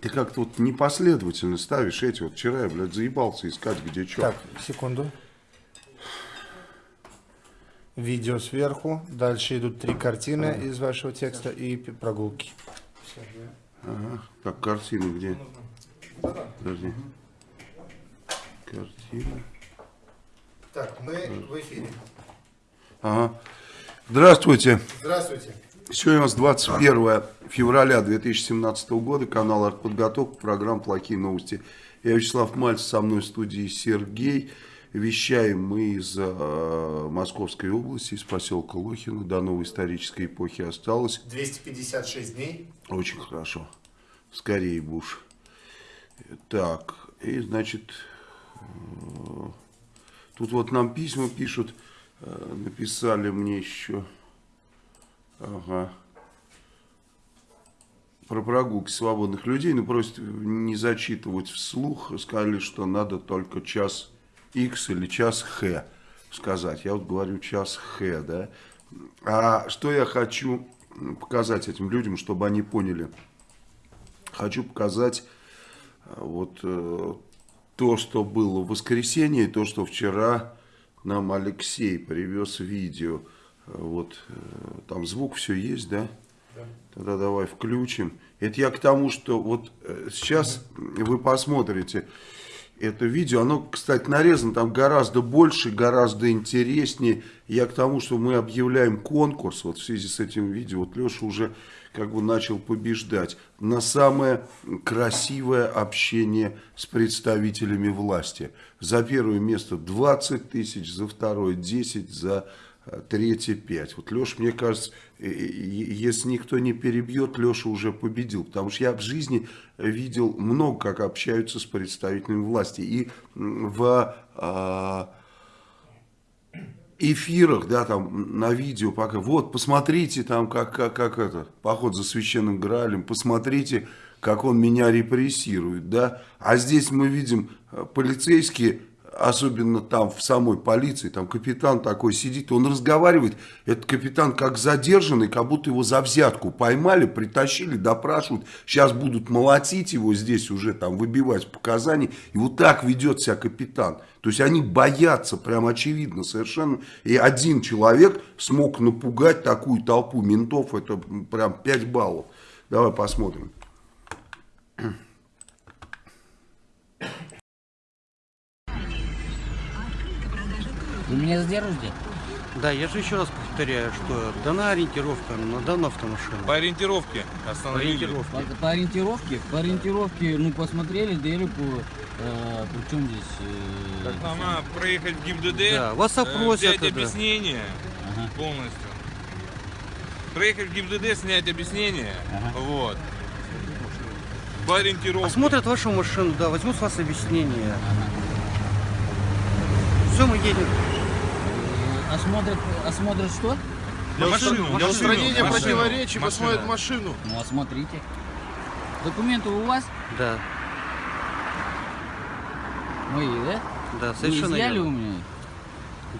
Ты как-то вот непоследовательно ставишь эти. Вот вчера я, блядь, заебался искать, где что. Так, секунду. Видео сверху. Дальше идут три картины из вашего текста и прогулки. Ага. Так, картины где? Подожди. Картина. Так, мы в эфире. Ага. Здравствуйте. Здравствуйте. Сегодня у нас 21 февраля 2017 года, канал «Артподготовка», программа «Плохие новости». Я Вячеслав Мальцев, со мной в студии Сергей. Вещаем мы из э, Московской области, из поселка Лохино. До новой исторической эпохи осталось. 256 дней. Очень хорошо. Скорее буш. Так, и значит, э, тут вот нам письма пишут, э, написали мне еще, ага, про прогулки свободных людей, но просят не зачитывать вслух, сказали, что надо только час X или час Х сказать. Я вот говорю час Х, да. А что я хочу показать этим людям, чтобы они поняли? Хочу показать э, вот э, то, что было в воскресенье, и то, что вчера нам Алексей привез видео. Вот э, там звук все есть, да? Тогда давай включим. Это я к тому, что вот э, сейчас вы посмотрите это видео. Оно, кстати, нарезано там гораздо больше, гораздо интереснее. Я к тому, что мы объявляем конкурс вот в связи с этим видео. Вот Леша уже как бы начал побеждать на самое красивое общение с представителями власти. За первое место 20 тысяч, за второе 10, за третье 5. Вот Леша, мне кажется, э, э, если никто не перебьет, Леша уже победил. Потому что я в жизни видел много, как общаются с представителями власти. И в а, эфирах, да, там на видео пока, вот, посмотрите там, как, как, как это, поход за священным Граалем, посмотрите, как он меня репрессирует, да, а здесь мы видим э, полицейские, особенно там в самой полиции, там капитан такой сидит, он разговаривает, этот капитан как задержанный, как будто его за взятку поймали, притащили, допрашивают, сейчас будут молотить его здесь уже, там, выбивать показания, и вот так ведет себя капитан. То есть они боятся, прям очевидно совершенно, и один человек смог напугать такую толпу ментов, это прям 5 баллов. Давай посмотрим. Вы меня задержите? Да, я же еще раз повторяю, что дана ориентировка на данную автомашину. По ориентировке остановили. Ориентировка. По, по ориентировке? По ориентировке, ну, посмотрели Дереку, э, причем здесь... э, Так нам надо проехать в ГИБДД, Да, вас э, опросят взять это. объяснение Ага. полностью. Проехать в ГИБДД, снять объяснение. Ага. Вот. По ориентировке. Осмотрят вашу машину, да, возьмут с вас объяснение. Все, мы едем. Осмотрят, осмотрят что? Для машину, Для устранения противоречий посмотрят машину. Ну, осмотрите. Документы у вас? Да, Мои, да? да, Вы совершенно изъяли у меня?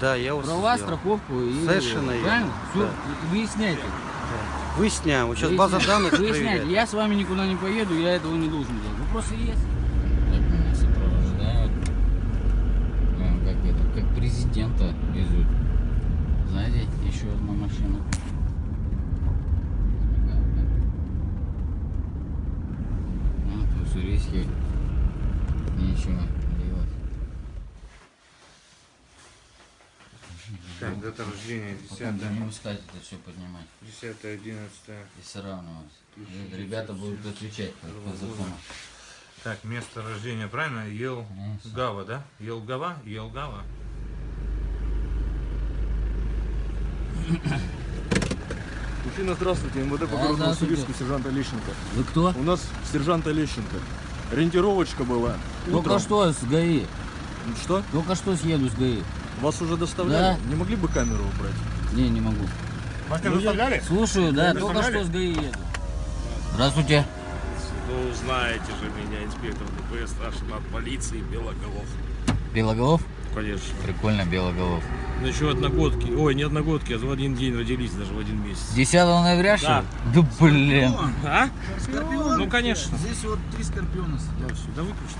Да, я вас Права, сделал. страховку и... Совершенно. Правильно? Все, Да. выясняйте. Выясняем, вот сейчас база данных Выясняйте. проверяет. Я с вами никуда не поеду, я этого не должен делать. Вопросы есть? Как меня сопровождают. А, Как это, как президента везут. Еще одна машина. Ну, тут Сурийский. Нечего делать. Так, дата рождения Пока 10 будем искать это все поднимать 10 11 и сравнивать. И Ребята будут отвечать по, по закону. Так, место рождения, правильно? Елгава, да? Елгава? Елгава. Мужчина, здравствуйте, МВД по городу. Уссурийску, сержант Олещенко. Вы кто? У нас сержант Олещенко. Ориентировочка была. Только Утром. что с ГАИ. Что? Только что съеду с ГАИ. Вас уже доставляли? Да. Не могли бы камеру убрать? Не, не могу. Ну, я- Слушаю, да, только что с ГАИ еду. Здравствуйте. Ну, знаете же меня, инспектор ДПС, старший над полицией Белоголов. Белоголов? Конечно. Прикольно, Белоголов. Ну еще одногодки. Ой, не одногодки, а в один день родились, даже в один месяц. 10 ноября, что Да. ли? Да блин. А? Ну, конечно. Здесь вот три скорпиона сидят. Да выключи.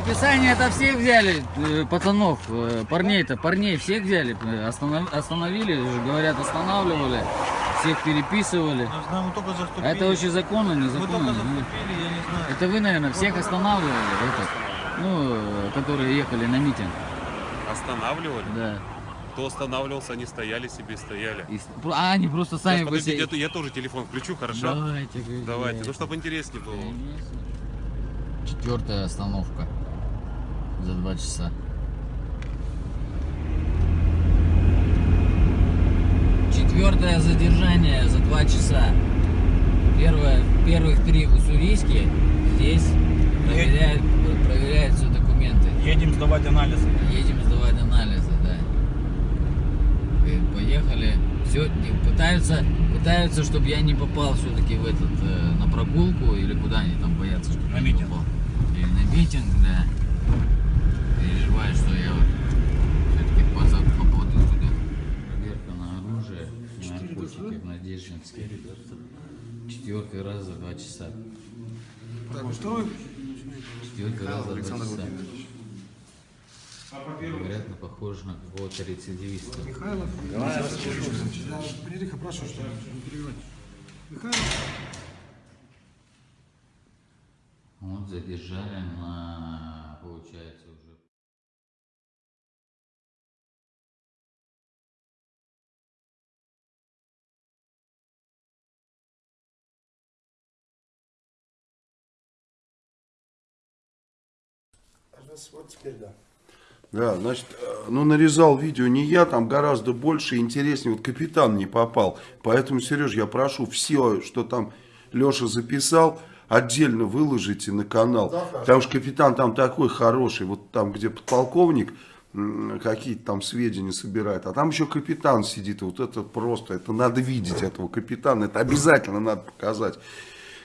Ты. Что, описание это всех взяли, э, пацанов, э, парней-то, парней всех взяли, э, останов- остановили, уже говорят, останавливали, всех переписывали. Знаю, мы только заступили. Это вообще законно, незаконно? заступили, я не знаю. Это вы, наверное, всех останавливали, этот, ну, которые ехали на митинг, Останавливали? да. Кто останавливался, они стояли себе, стояли. И а, они просто сами Сейчас, по подождите, себе- я, я тоже телефон включу, хорошо? Давайте, Давайте, блядь. ну чтобы интереснее было. Четвертая остановка за два часа. Четвертое задержание за два часа. Первое, первых три в Уссурийске. Здесь проверяют, проверяют все документы. Едем сдавать анализы. Едем сдавать анализы, да. И поехали. Все, пытаются, пытаются, чтобы я не попал все-таки в этот э, на прогулку или куда они там боятся, чтобы На я не митинг. попал. Или на митинг, да. Переживаю, что я вот все-таки попаду туда. Проверка на оружие, на наркотики в Надеждинске. Четвертый раз за два часа. Четвертый раз за два часа. Вероятно, похоже на какого-то рецидивиста. Пририха, прошу, что не перебивать. Михаил, Вот задержали на, получается, Вот теперь да. Да, значит, э, ну нарезал видео не я, там гораздо больше интереснее. Вот капитан не попал. Поэтому, Сереж, я прошу все, что там Леша записал, отдельно выложите на канал. Потому что капитан там такой хороший. Вот там, где подполковник какие-то там сведения собирает. А там еще капитан сидит. Вот это просто, это надо видеть этого капитана. Это обязательно надо показать.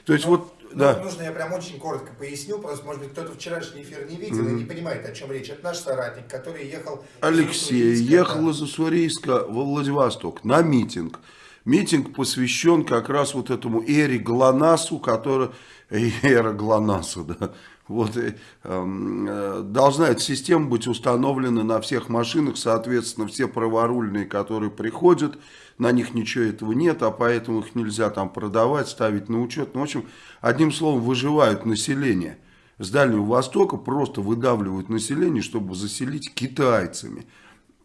То есть вот, да. Нужно я прям очень коротко поясню, просто, может быть, кто-то вчерашний эфир не видел и не понимает, о чем речь. Это наш соратник, который ехал... из Алексей Уссурийска, ехал да. из Уссурийска во Владивосток на митинг. Митинг посвящен как раз вот этому Эре Глонасу, который... Эра Глонаса, да. Вот, э, эм, э, должна эта система быть установлена на всех машинах, соответственно, все праворульные, которые приходят, на них ничего этого нет, а поэтому их нельзя там продавать, ставить на учет. Ну, в общем, одним словом, выживают население. С Дальнего Востока просто выдавливают население, чтобы заселить китайцами.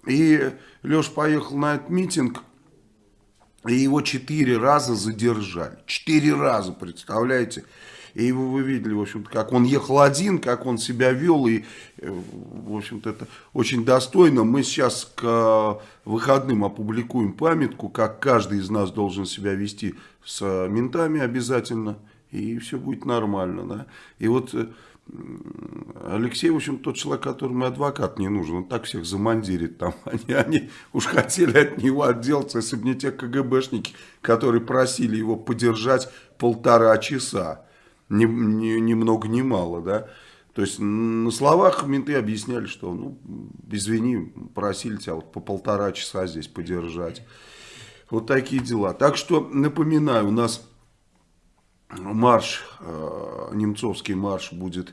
И Леш поехал на этот митинг, и его четыре раза задержали. Четыре раза, представляете? И его вы видели, в общем-то, как он ехал один, как он себя вел. И, э, в общем-то, это очень достойно. Мы сейчас к э, выходным опубликуем памятку, как каждый из нас должен себя вести с э, ментами обязательно. И все будет нормально, да. И вот Алексей, в общем, тот человек, которому адвокат не нужен. Он так всех замандирит там. Они, они уж хотели от него отделаться, если бы не те КГБшники, которые просили его подержать полтора часа. Ни, ни, ни много ни мало, да. То есть на словах менты объясняли, что, ну, извини, просили тебя вот по полтора часа здесь подержать. Вот такие дела. Так что, напоминаю, у нас марш, э, немцовский марш будет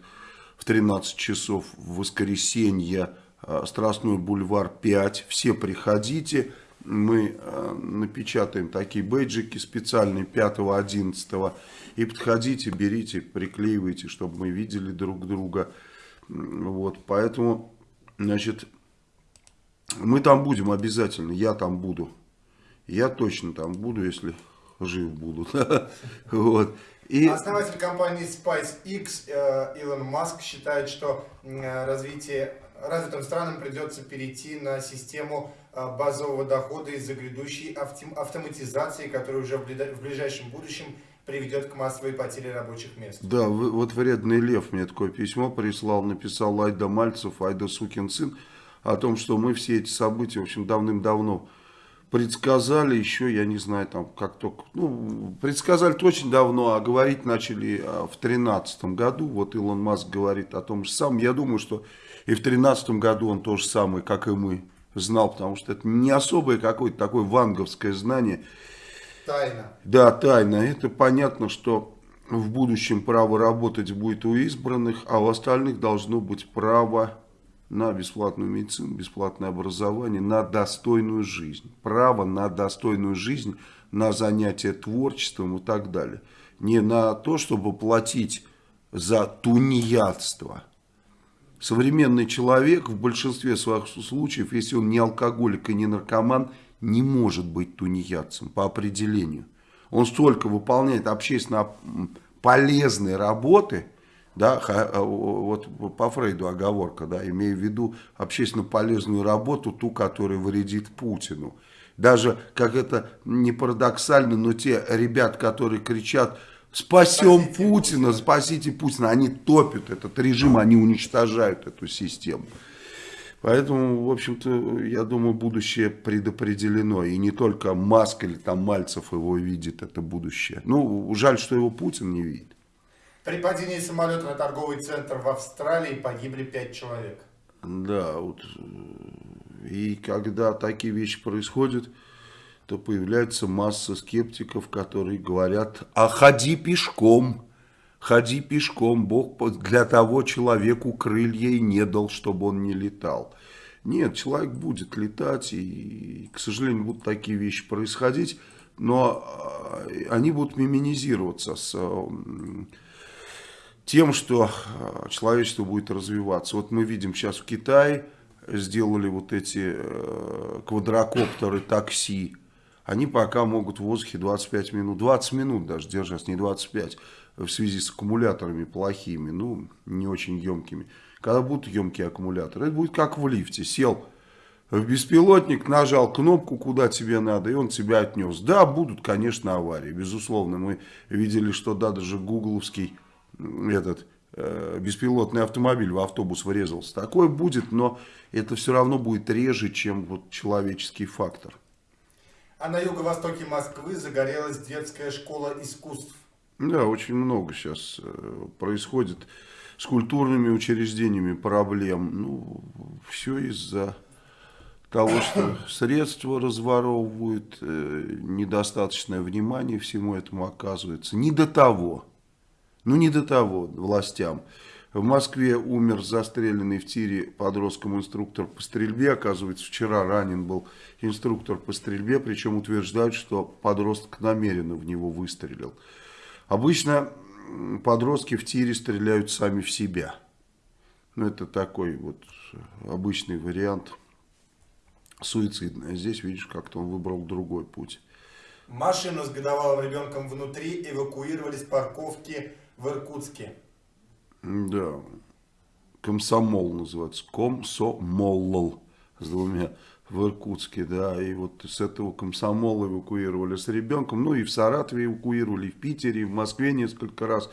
в 13 часов в воскресенье, э, Страстной бульвар 5. Все приходите. Мы э, напечатаем такие бейджики специальные 5-11. И подходите, берите, приклеивайте, чтобы мы видели друг друга. Вот, поэтому, значит, мы там будем обязательно. Я там буду. Я точно там буду, если жив буду. Вот. И... Основатель компании SpaceX э, Илон Маск считает, что э, развитие, развитым странам придется перейти на систему базового дохода из-за грядущей автоматизации, которая уже в ближайшем будущем приведет к массовой потере рабочих мест. Да, вот вредный лев мне такое письмо прислал, написал Айда Мальцев, Айда сукин сын, о том, что мы все эти события, в общем, давным-давно предсказали еще, я не знаю, там, как только, ну, предсказали очень давно, а говорить начали а, в тринадцатом году, вот Илон Маск говорит о том же самом, я думаю, что и в тринадцатом году он то же самое, как и мы, знал, потому что это не особое какое-то такое ванговское знание, Тайна. да, тайна. Это понятно, что в будущем право работать будет у избранных, а у остальных должно быть право на бесплатную медицину, бесплатное образование, на достойную жизнь. Право на достойную жизнь, на занятие творчеством и так далее. Не на то, чтобы платить за тунеядство. Современный человек в большинстве своих случаев, если он не алкоголик и не наркоман, не может быть тунеядцем по определению. Он столько выполняет общественно полезные работы, да, а, вот по Фрейду оговорка, да, имея в виду общественно полезную работу, ту, которая вредит Путину. Даже, как это не парадоксально, но те ребят, которые кричат «Спасем Спасите Путина, спасите Путина», они топят этот режим, они уничтожают эту систему. Поэтому, в общем-то, я думаю, будущее предопределено. И не только Маск или там Мальцев его видит, это будущее. Ну, жаль, что его Путин не видит. При падении самолета на торговый центр в Австралии погибли пять человек. Да, вот. И когда такие вещи происходят, то появляется масса скептиков, которые говорят, а ходи пешком, ходи пешком, Бог для того человеку крылья и не дал, чтобы он не летал. Нет, человек будет летать, и, к сожалению, будут такие вещи происходить, но э, они будут миминизироваться с э, тем, что э, человечество будет развиваться. Вот мы видим сейчас в Китае сделали вот эти квадрокоптеры такси. Они пока могут в воздухе 25 минут, 20 минут даже держаться, не 25, в связи с аккумуляторами плохими, ну, не очень емкими. Когда будут емкие аккумуляторы, это будет как в лифте. Сел в беспилотник, нажал кнопку, куда тебе надо, и он тебя отнес. Да, будут, конечно, аварии, безусловно. Мы видели, что да, даже гугловский этот э, беспилотный автомобиль в автобус врезался. Такое будет, но это все равно будет реже, чем вот человеческий фактор. А на юго-востоке Москвы загорелась детская школа искусств. Да, очень много сейчас э, происходит с культурными учреждениями проблем. Ну, все из-за того, что средства разворовывают, э, недостаточное внимание всему этому оказывается. Не до того. Ну, не до того властям. В Москве умер застреленный в тире подростком инструктор по стрельбе. Оказывается, вчера ранен был инструктор по стрельбе, причем утверждают, что подросток намеренно в него выстрелил. Обычно подростки в тире стреляют сами в себя. Ну, это такой вот обычный вариант суицидный. А здесь, видишь, как-то он выбрал другой путь. Машину с годовалым ребенком внутри эвакуировали с парковки в Иркутске. Да. Комсомол называется. Комсомол с двумя в Иркутске, да, и вот с этого комсомола эвакуировали с ребенком, ну и в Саратове эвакуировали, и в Питере, и в Москве несколько раз.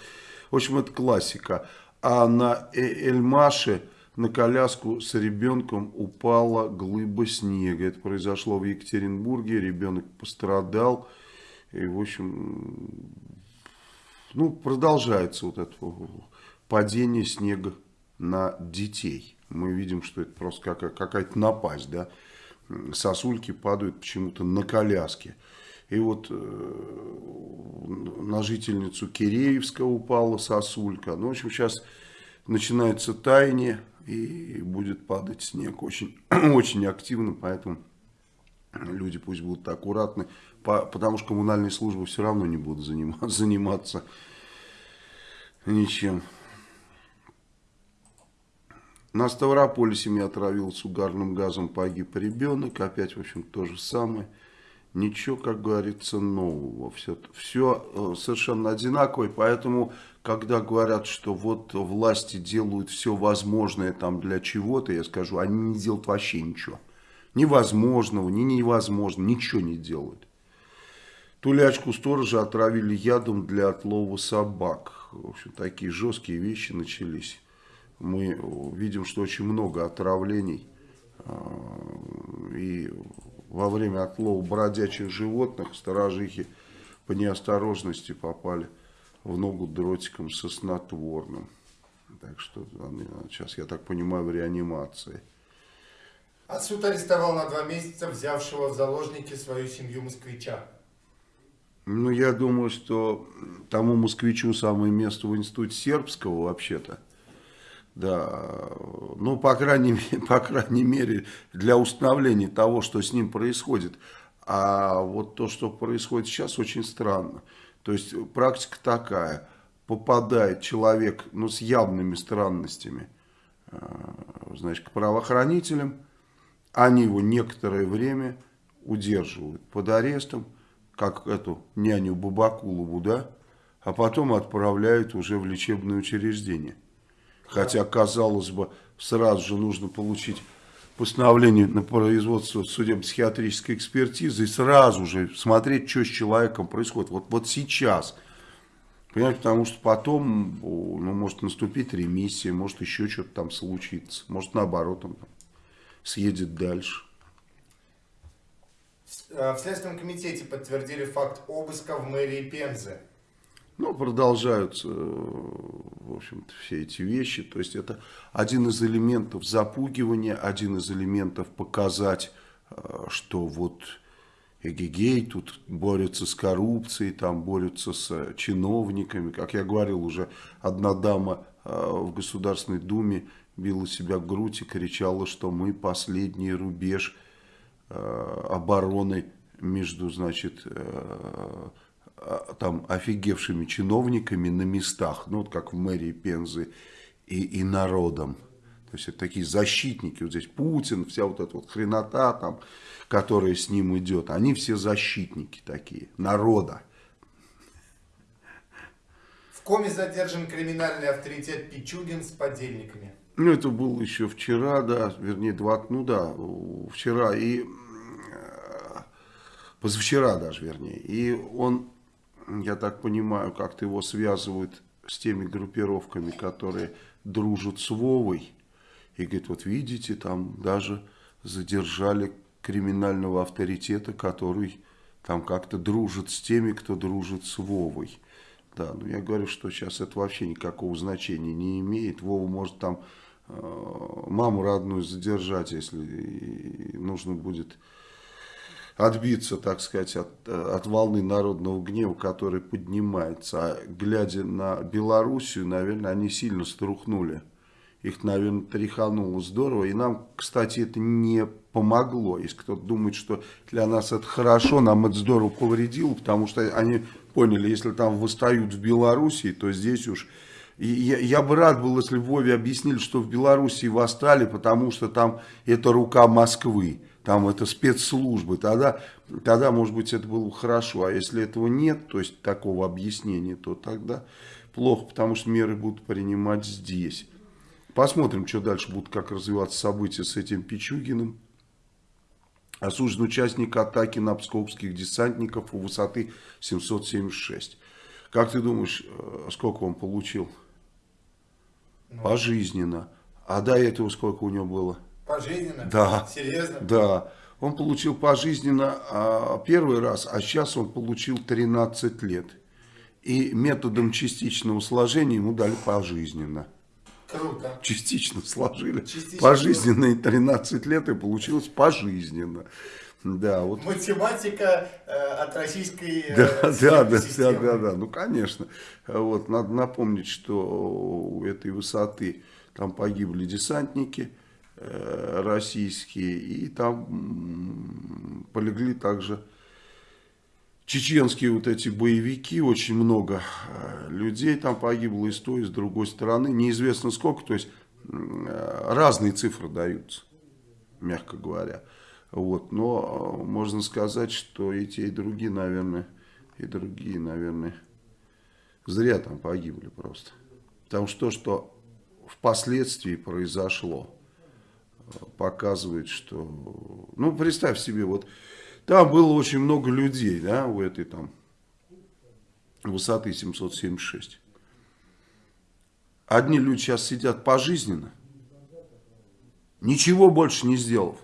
В общем, это классика. А на Э- Эльмаше на коляску с ребенком упала глыба снега. Это произошло в Екатеринбурге, ребенок пострадал. И, в общем, ну, продолжается вот это падение снега на детей. Мы видим, что это просто какая- какая-то напасть, да. Сосульки падают почему-то на коляске. И вот э, на жительницу Киреевска упала сосулька. Ну, в общем, сейчас начинается таяние и будет падать снег очень, очень активно, поэтому люди пусть будут аккуратны, по- потому что коммунальные службы все равно не будут заниматься, заниматься ничем. На Ставрополе семья отравилась угарным газом, погиб ребенок. Опять, в общем, то же самое. Ничего, как говорится, нового. Все, все совершенно одинаковое. Поэтому, когда говорят, что вот власти делают все возможное там для чего-то, я скажу, они не делают вообще ничего. Невозможного, ни невозможно, ничего не делают. Тулячку сторожа отравили ядом для отлова собак. В общем, такие жесткие вещи начались. Мы видим, что очень много отравлений. А, и во время отлова бродячих животных сторожихи по неосторожности попали в ногу дротиком со снотворным. Так что сейчас, я так понимаю, в реанимации. А суд арестовал на два месяца взявшего в заложники свою семью москвича. Ну, я думаю, что тому москвичу самое место в институте сербского вообще-то. Да, ну, по крайней, по крайней мере, для установления того, что с ним происходит. А вот то, что происходит сейчас, очень странно. То есть, практика такая. Попадает человек ну, с явными странностями э, значит, к правоохранителям. Они его некоторое время удерживают под арестом как эту няню Бабакулову, да, а потом отправляют уже в лечебное учреждение. Хотя, казалось бы, сразу же нужно получить постановление на производство судебно-психиатрической экспертизы и сразу же смотреть, что с человеком происходит. Вот, вот сейчас. Понимаете, потому что потом ну, может наступить ремиссия, может еще что-то там случится. Может наоборот он съедет дальше. Э, в Следственном комитете подтвердили факт обыска в мэрии Пензы. Ну, продолжаются, в общем-то, все эти вещи. То есть, это один из элементов запугивания, один из элементов показать, э, что вот эгегей, тут борются с коррупцией, там борются с чиновниками. Как я говорил, уже одна дама э, в Государственной Думе била себя в грудь и кричала, что мы последний рубеж Э, обороны между, значит, э, там офигевшими чиновниками на местах, ну вот как в мэрии Пензы и, и народом. То есть это такие защитники, вот здесь Путин, вся вот эта вот хренота там, которая с ним идет, они все защитники такие, народа. В коме задержан криминальный авторитет Пичугин с подельниками. Ну, это было еще вчера, да, вернее, два, ну да, вчера и э, позавчера даже, вернее. И он, я так понимаю, как-то его связывают с теми группировками, которые дружат с Вовой. И говорит, вот видите, там даже задержали криминального авторитета, который там как-то дружит с теми, кто дружит с Вовой. Да, но я говорю, что сейчас это вообще никакого значения не имеет. Вова может там Э, маму родную задержать, если нужно будет отбиться, так сказать, от, от волны народного гнева, который поднимается. А глядя на Белоруссию, наверное, они сильно струхнули. Их, наверное, тряхануло здорово. И нам, кстати, это не помогло. Если кто-то думает, что для нас это хорошо, нам это здорово повредило, потому что они поняли, если там восстают в Белоруссии, то здесь уж и я, я бы рад был, если Вове объяснили, что в Белоруссии восстали, потому что там это рука Москвы, там это спецслужбы. Тогда, тогда, может быть, это было бы хорошо. А если этого нет, то есть такого объяснения, то тогда плохо, потому что меры будут принимать здесь. Посмотрим, что дальше будут, как развиваться события с этим Пичугиным. Осужден участник атаки на псковских десантников у высоты 776. Как ты думаешь, э, сколько он получил? Ну. Пожизненно. А до этого сколько у него было? Пожизненно? Да. Серьезно? Да. Он получил пожизненно а, первый раз, а сейчас он получил 13 лет. И методом частичного сложения ему дали пожизненно. Круто. Частично сложили. Частично. Пожизненные 13 лет и получилось пожизненно. Да, вот. Математика э, от российской э, да, да, да, да, да, да, ну конечно. Вот, надо напомнить, что у этой высоты там погибли десантники российские, и там полегли также чеченские вот эти боевики, очень много э, людей там погибло и с той, и с другой стороны. Неизвестно сколько, то есть э, разные цифры даются, мягко говоря. Вот, но э, можно сказать, что и те, и другие, наверное, и другие, наверное, зря там погибли просто. Потому что то, что впоследствии произошло, э, показывает, что... Ну, представь себе, вот Там было очень много людей, да, у этой там высоты 776. Одни люди сейчас сидят пожизненно, ничего больше не сделав.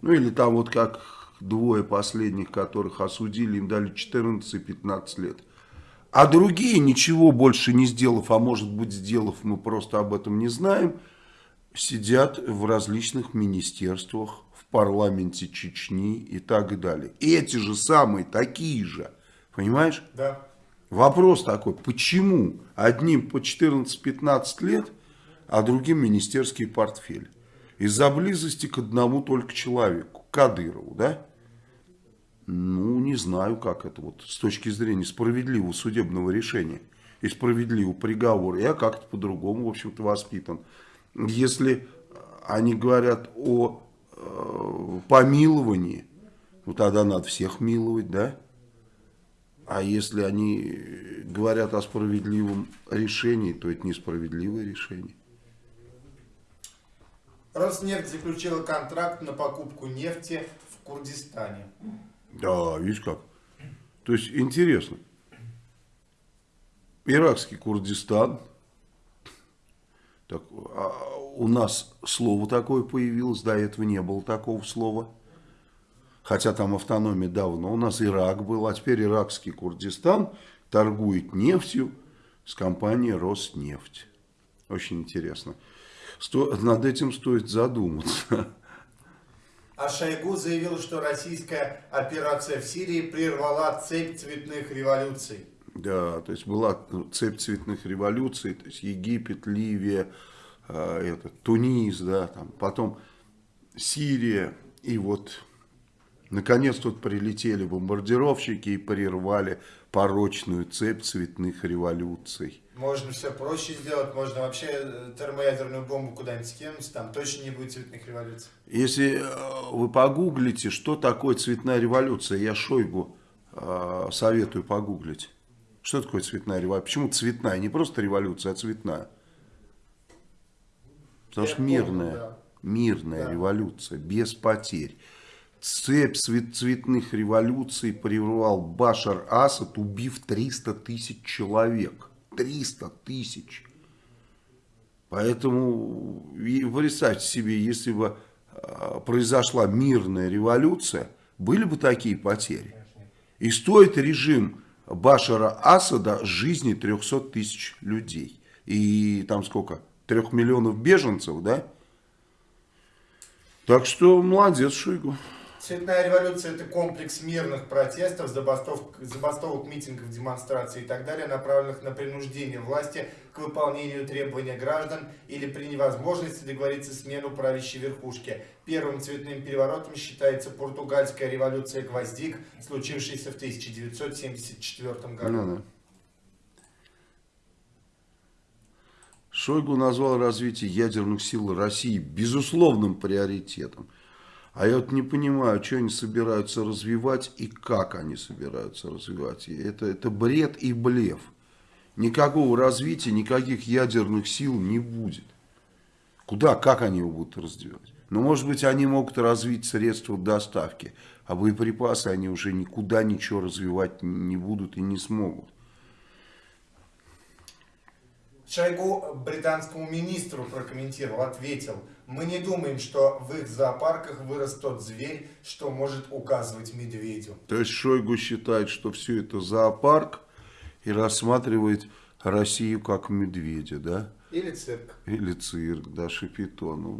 Ну или там вот как двое последних, которых осудили, им дали 14 и 15 лет. А другие, ничего больше не сделав, а может быть сделав, мы просто об этом не знаем, сидят в различных министерствах, в парламенте Чечни и так далее. Эти же самые, такие же, понимаешь? Да. Вопрос такой, почему одним по 14-15 лет, а другим министерский портфель? Из-за близости к одному только человеку, Кадырову, да? Ну, не знаю, как это вот с точки зрения справедливого судебного решения и справедливого приговора. Я как-то по-другому, в общем-то, воспитан. Если они говорят о э, помиловании, ну тогда надо всех миловать, да? А если они говорят о справедливом решении, то это несправедливое решение. Роснефть заключила контракт на покупку нефти в Курдистане. Да, видишь как. То есть интересно. Иракский Курдистан. Так, а у нас слово такое появилось, до этого не было такого слова. Хотя там автономия давно. У нас Ирак был, а теперь иракский Курдистан торгует нефтью с компанией Роснефть. Очень интересно. Сто, над этим стоит задуматься. А Шойгу заявил, что российская операция в Сирии прервала цепь цветных революций. Да, то есть была цепь цветных революций, то есть Египет, Ливия, э, это, Тунис, да, там, потом Сирия, и вот наконец тут прилетели бомбардировщики и прервали порочную цепь цветных революций. Можно все проще сделать, можно вообще э, термоядерную бомбу куда-нибудь скинуть, там точно не будет цветных революций. Если э, вы погуглите, что такое цветная революция, я Шойгу э, советую погуглить. Что такое цветная революция? Почему цветная? Не просто революция, а цветная. Потому Я что помню, мирная, да. мирная Да. революция, без потерь. Цепь цвет- цветных революций прервал Башар Асад, убив 300 тысяч человек. 300 тысяч. Поэтому представьте себе, если бы э, произошла мирная революция, были бы такие потери. И стоит режим Башара Асада жизни 300 тысяч людей. И там сколько? Трех миллионов беженцев, да? Так что молодец Шойгу. Цветная революция – это комплекс мирных протестов, забастовок, забастовок, митингов, демонстраций и так далее, направленных на принуждение власти к выполнению требований граждан или при невозможности договориться смену правящей верхушки. Первым цветным переворотом считается португальская революция гвоздик, случившаяся в 1974 году. Ну. Шойгу назвал развитие ядерных сил России безусловным приоритетом. А я вот не понимаю, что они собираются развивать и как они собираются развивать. Это, это бред и блеф. Никакого развития, никаких ядерных сил не будет. Куда, как они его будут развивать? Ну, может быть, они могут развить средства доставки, а боеприпасы они уже никуда ничего развивать не будут и не смогут. Шойгу британскому министру прокомментировал, ответил, мы не думаем, что в их зоопарках вырос тот зверь, что может указывать медведю. То есть Шойгу считает, что все это зоопарк и рассматривает Россию как медведя, да? Или цирк. Или цирк, да, Шапито, ну,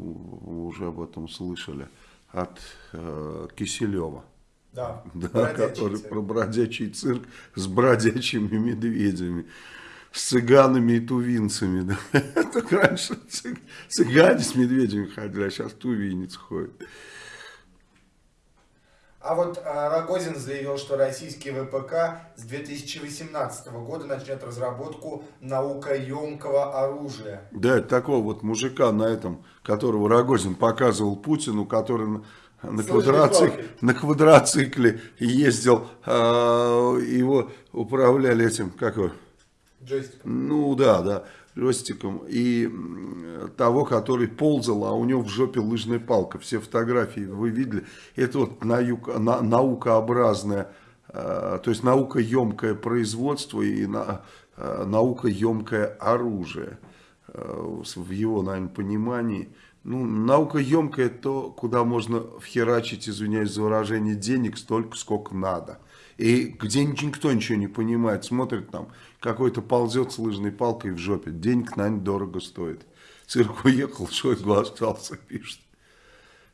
вы уже об этом слышали, от э, Киселева. Да, Да, бродячий который цирк. про бродячий цирк с бродячими медведями, с цыганами и тувинцами. Да. Только раньше цыг- цыгане с медведями ходили, а сейчас тувинец ходит. А вот а, Рогозин заявил, что российский ВПК с 2018 года начнет разработку наукоемкого оружия. Да, такого вот мужика на этом, которого Рогозин показывал Путину, который на, лыжной на квадроцикле ездил, а, его управляли этим, как его, Джойстик. ну да, да, Ростиком, и того, который ползал, а у него в жопе лыжная палка. Все фотографии вы видели. Это вот наука, на, наукообразное, э, то есть наукоемкое производство и на, э, наукоемкое оружие. Э, в его, наверное, понимании. Ну, наукоемкое то, куда можно вхерачить, извиняюсь за выражение, денег столько, сколько надо. И где никто ничего не понимает, смотрит там, какой-то ползет с лыжной палкой в жопе. Денег, наверное, дорого стоит. Цирк уехал, Шойгу остался, пишет.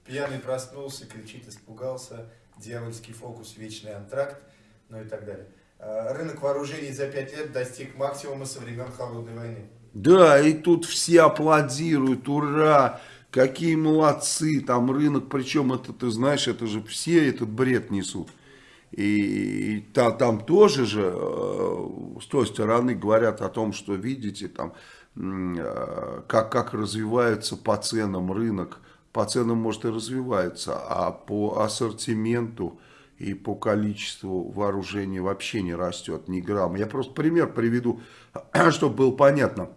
Пьяный проснулся, кричит, испугался, дьявольский фокус, вечный антракт, ну и так далее. А, Рынок вооружений за пять лет достиг максимума со времен Холодной войны. Да, и тут все аплодируют, ура, какие молодцы, там рынок, причем это, ты знаешь, это же все этот бред несут. И, и та- там тоже же э, с той стороны говорят о том, что видите, там, э, как, как развивается по ценам рынок, по ценам может и развивается, а по ассортименту и по количеству вооружений вообще не растет ни грамма. Я просто пример приведу, чтобы было понятно.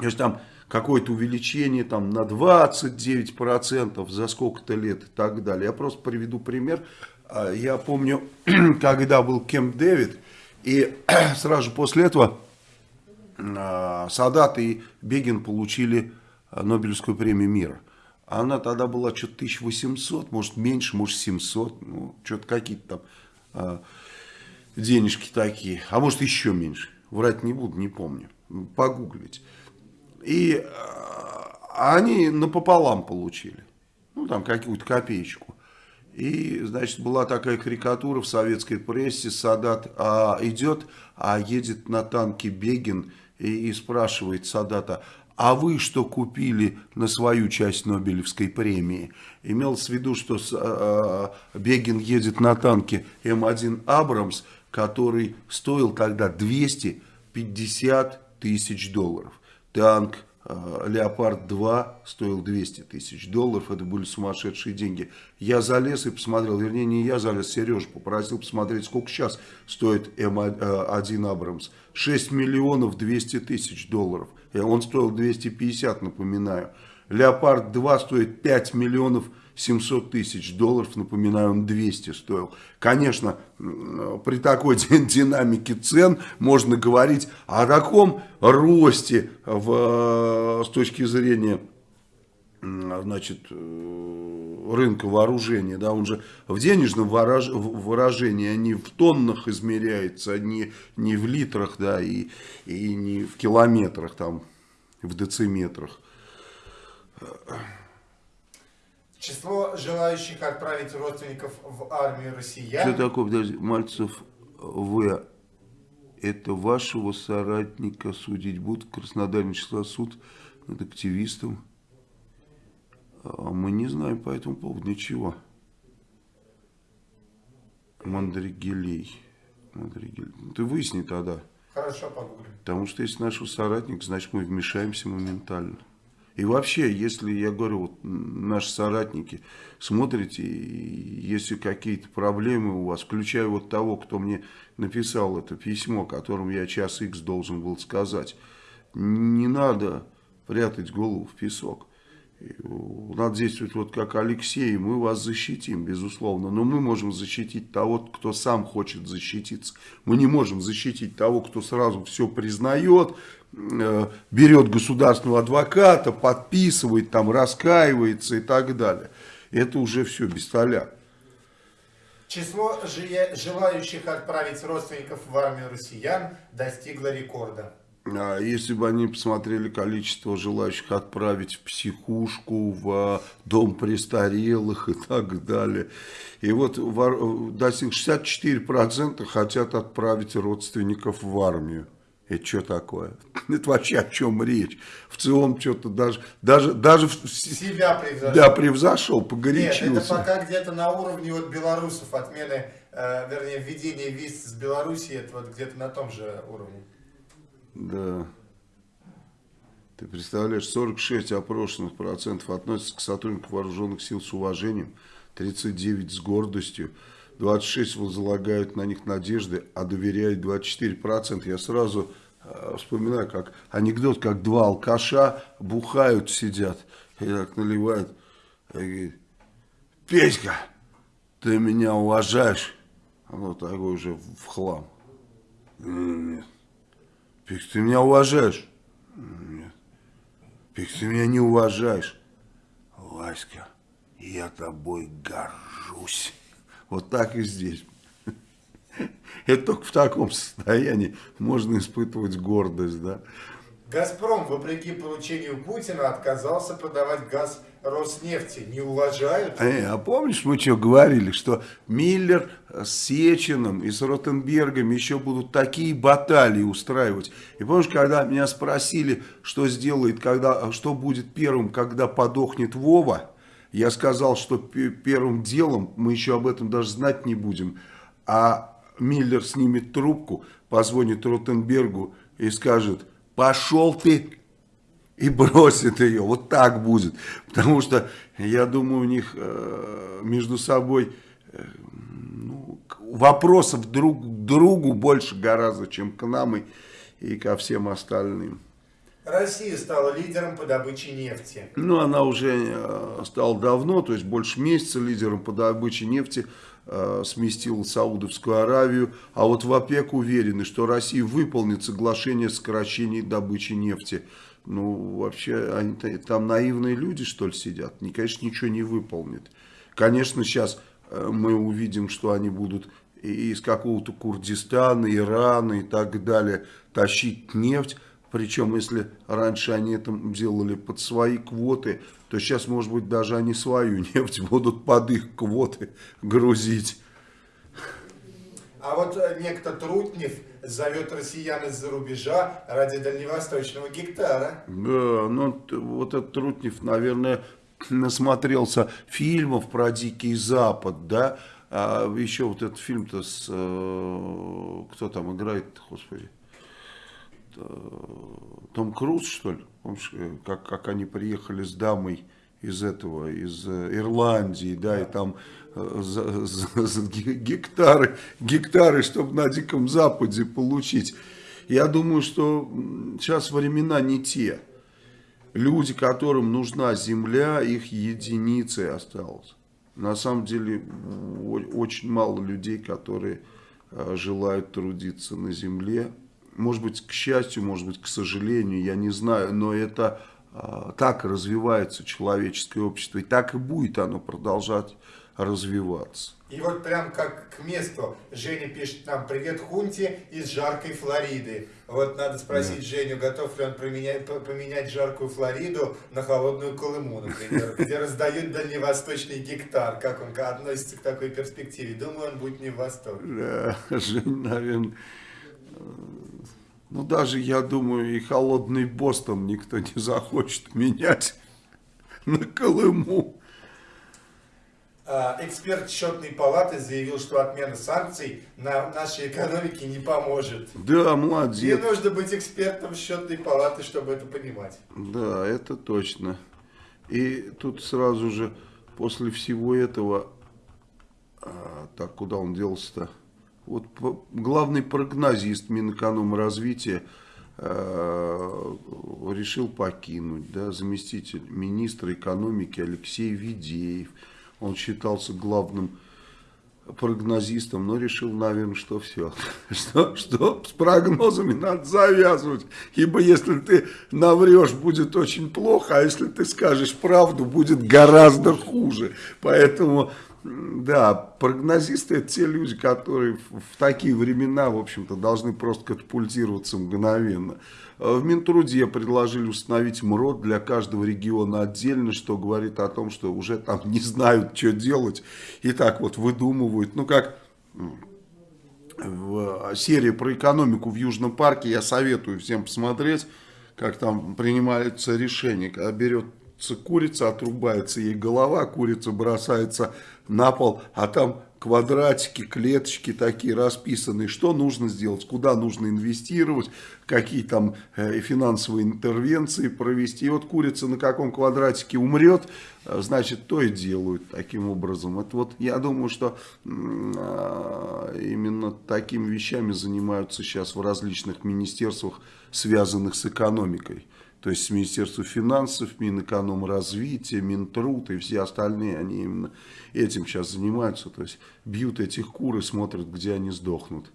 Если там какое-то увеличение там, на 29% за сколько-то лет и так далее. Я просто приведу пример. А, Я помню, когда был Кемп Дэвид, и сразу после этого а, Садат и Бегин получили а, Нобелевскую премию мира. Она тогда была что-то 1800, может меньше, может 700, ну, что-то какие-то там денежки такие, а может еще меньше. Врать не буду, не помню. Погуглить. И они напополам получили. Ну, там какую-то копеечку. И, значит, была такая карикатура в советской прессе. Садат а, идет, а едет на танке Бегин и, и спрашивает Садата, а вы что купили на свою часть Нобелевской премии? Имелось в виду, что а, Бегин едет на танке М1 Абрамс, который стоил тогда 250 тысяч долларов. Танк э, Леопард-2 стоил 200 тысяч долларов, это были сумасшедшие деньги. Я залез и посмотрел, вернее не я залез, Сережа попросил посмотреть, сколько сейчас стоит М1 Абрамс. 6 миллионов 200 тысяч долларов, И он стоил 250, напоминаю. Леопард-2 стоит 5 миллионов 700 тысяч долларов, напоминаю, он 200 стоил. Конечно, при такой ди- динамике цен можно говорить о таком росте в, э, с точки зрения значит, э, рынка вооружения, да, он же в денежном выражении, а не в тоннах измеряется, а не, не в литрах, да, и, и не в километрах, там, в дециметрах. Число желающих отправить родственников в армию россиян... Что такое, подожди, Мальцев В. Это вашего соратника судить будут? В Краснодаре начался суд над активистом. А мы не знаем по этому поводу ничего. Мандригелей. Мандригелей. Ну, Ты выясни тогда. Хорошо, погуглим. Потому что если нашего соратника, значит мы вмешаемся моментально. И вообще, если, я говорю, вот наши соратники, смотрите, если какие-то проблемы у вас, включая вот того, кто мне написал это письмо, которым я час X должен был сказать, не надо прятать голову в песок. Надо действовать вот как Алексей, мы вас защитим, безусловно. Но мы можем защитить того, кто сам хочет защититься. Мы не можем защитить того, кто сразу все признает, берет государственного адвоката, подписывает, там, раскаивается и так далее. Это уже все без столя. Число желающих отправить родственников в армию россиян достигло рекорда. А Если бы они посмотрели количество желающих отправить в психушку, в а, дом престарелых и так далее. И вот вор- достиг 64% хотят отправить родственников в армию. Это что такое? Это вообще о чем речь? В целом что-то даже, даже, даже в- Себя превзошел. да, превзошел, Нет, это погорячился. пока где-то на уровне вот белорусов отмены, э, вернее, введения виз с Белоруссии, это вот где-то на том же уровне. Да. Ты представляешь, 46 опрошенных процентов относятся к сотрудникам вооруженных сил с уважением, 39 с гордостью, 26 возлагают на них надежды, а доверяют 24 процента. Я сразу э, вспоминаю, как анекдот, как два алкаша бухают, сидят, и так наливают, и говорит, Петька, ты меня уважаешь? Оно такой уже в хлам. Нет. Петька, ты меня уважаешь? Нет. Петька, ты меня не уважаешь. Васька, я тобой горжусь. Вот так и здесь. Это только в таком состоянии можно испытывать гордость, да. «Газпром», вопреки поручению Путина, отказался продавать газ Роснефти. Не уважают? Э, а помнишь, мы что говорили, что Миллер с Сечиным и с Ротенбергом еще будут такие баталии устраивать. И помнишь, когда меня спросили, что сделает, когда, что будет первым, когда подохнет Вова, я сказал, что первым делом, мы еще об этом даже знать не будем, а Миллер снимет трубку, позвонит Ротенбергу и скажет, пошел ты и бросит ее. Вот так будет. Потому что, я думаю, у них э, между собой э, ну, вопросов друг к другу больше гораздо, чем к нам и, и ко всем остальным. Россия стала лидером по добыче нефти. Ну, она уже э, стала давно, то есть больше месяца лидером по добыче нефти э, сместила Саудовскую Аравию. А вот в ОПЕК уверены, что Россия выполнит соглашение о сокращении добычи нефти. Ну, вообще, они, там наивные люди, что ли, сидят? Они, конечно, ничего не выполнят. Конечно, сейчас э, мы увидим, что они будут из какого-то Курдистана, Ирана и так далее тащить нефть. Причем, если раньше они это делали под свои квоты, то сейчас, может быть, даже они свою нефть будут под их квоты грузить. А вот э, некто Трутнев зовет россиян из-за рубежа ради дальневосточного гектара. Да, ну вот этот Трутнев, наверное, насмотрелся фильмов про Дикий Запад, да, а еще вот этот фильм-то с, э, кто там играет, господи, том Круз, что ли, помнишь, э, как, как они приехали с дамой из этого, из э, Ирландии, да, и там э, за, за, за гектары, гектары, чтобы на Диком Западе получить. Я думаю, что сейчас времена не те. Люди, которым нужна земля, их единицы осталось. На самом деле, очень мало людей, которые желают трудиться на земле. Может быть, к счастью, может быть, к сожалению, я не знаю, но это а, так развивается человеческое общество, и так и будет оно продолжать развиваться. И вот прям как к месту Женя пишет нам «Привет Хунте из жаркой Флориды». Вот надо спросить да. Женю, готов ли он поменять, поменять жаркую Флориду на холодную Колыму, например, где раздают дальневосточный гектар. Как он относится к такой перспективе? Думаю, он будет не в восторге. Да, Жень, наверное ну, даже, я думаю, и холодный Бостон никто не захочет менять на Колыму. А, эксперт счетной палаты заявил, что отмена санкций на нашей экономике не поможет. Да, молодец. Не нужно быть экспертом счетной палаты, чтобы это понимать. Да, это точно. И тут сразу же после всего этого, а, так, куда он делся-то? Вот главный прогнозист Минэкономразвития э, решил покинуть, да, заместитель министра экономики Алексей Ведеев. Он считался главным прогнозистом, но решил, наверное, что все, что, что с прогнозами надо завязывать, ибо если ты наврешь, будет очень плохо, а если ты скажешь правду, будет гораздо хуже. Поэтому да, прогнозисты это те люди, которые в такие времена, в общем-то, должны просто катапультироваться мгновенно. Э, в Минтруде предложили установить МРОД для каждого региона отдельно, что говорит о том, что уже там не знают, что делать, и так вот выдумывают. Ну, как в серии про экономику в Южном парке, я советую всем посмотреть, как там принимаются решения, когда берет курица, отрубается ей голова, курица бросается на пол, а там квадратики, клеточки такие расписанные, что нужно сделать, куда нужно инвестировать, какие там э, финансовые интервенции провести. И вот курица на каком квадратике умрет, э, значит, то и делают таким образом. Это вот я думаю, что э, именно такими вещами занимаются сейчас в различных министерствах, связанных с экономикой. То есть с Министерством финансов, Минэкономразвития, Минтруд и все остальные, они именно этим сейчас занимаются. То есть бьют этих кур и смотрят, где они сдохнут.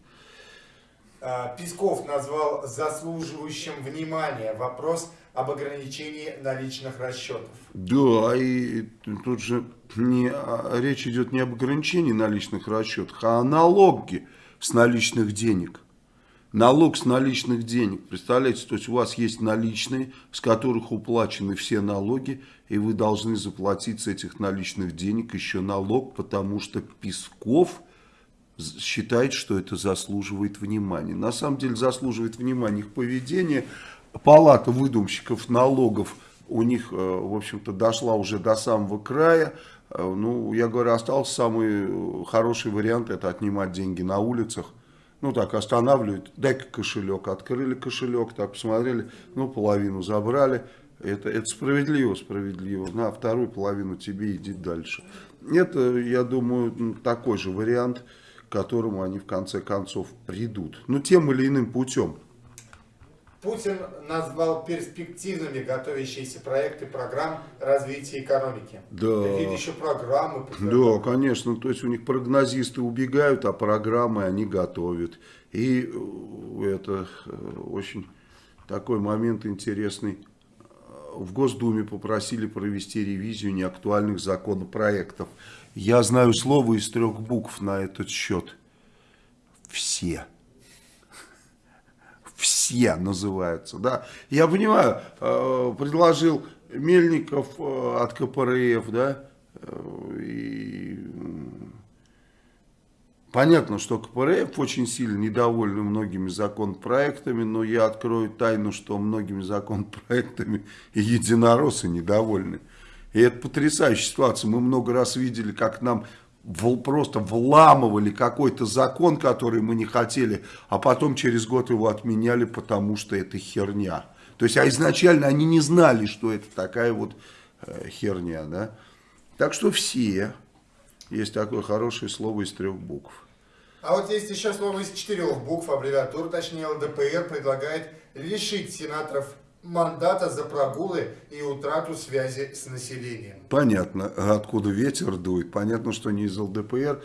А, Песков назвал заслуживающим внимания вопрос об ограничении наличных расчетов. Да, и тут же не, речь идет не об ограничении наличных расчетах, а о налоге с наличных денег. Налог с наличных денег, представляете, то есть у вас есть наличные, с которых уплачены все налоги, и вы должны заплатить с этих наличных денег еще налог, потому что Песков считает, что это заслуживает внимания. На самом деле заслуживает внимания их поведение. Палата выдумщиков налогов у них, э, в общем-то, дошла уже до самого края. Э, ну, я говорю, остался самый хороший вариант, это отнимать деньги на улицах ну так останавливают, дай-ка кошелек, открыли кошелек, так посмотрели, ну половину забрали, это, это справедливо, справедливо, на вторую половину тебе иди дальше. Это, я думаю, такой же вариант, к которому они в конце концов придут, ну тем или иным путем. Путин назвал перспективными готовящиеся проекты программ развития экономики. Да. Какие-то еще программы. Да, конечно. То есть у них прогнозисты убегают, а программы они готовят. И э, это э, очень такой момент интересный. В Госдуме попросили провести ревизию неактуальных законопроектов. Я знаю слово из трех букв на этот счет. Все все называются. Да? Я понимаю, э, предложил Мельников э, от КПРФ, да, э, и понятно, что КПРФ очень сильно недовольны многими законопроектами, но я открою тайну, что многими законопроектами и единороссы недовольны. И это потрясающая ситуация. Мы много раз видели, как нам просто вламывали какой-то закон, который мы не хотели, а потом через год его отменяли, потому что это херня. То есть, а изначально они не знали, что это такая вот э, херня, да. Так что все. Есть такое хорошее слово из трех букв. А вот есть еще слово из четырех букв, аббревиатур, точнее ЛДПР предлагает лишить сенаторов мандата за прогулы и утрату связи с населением. Понятно, откуда ветер дует. Понятно, что не из ЛДПР.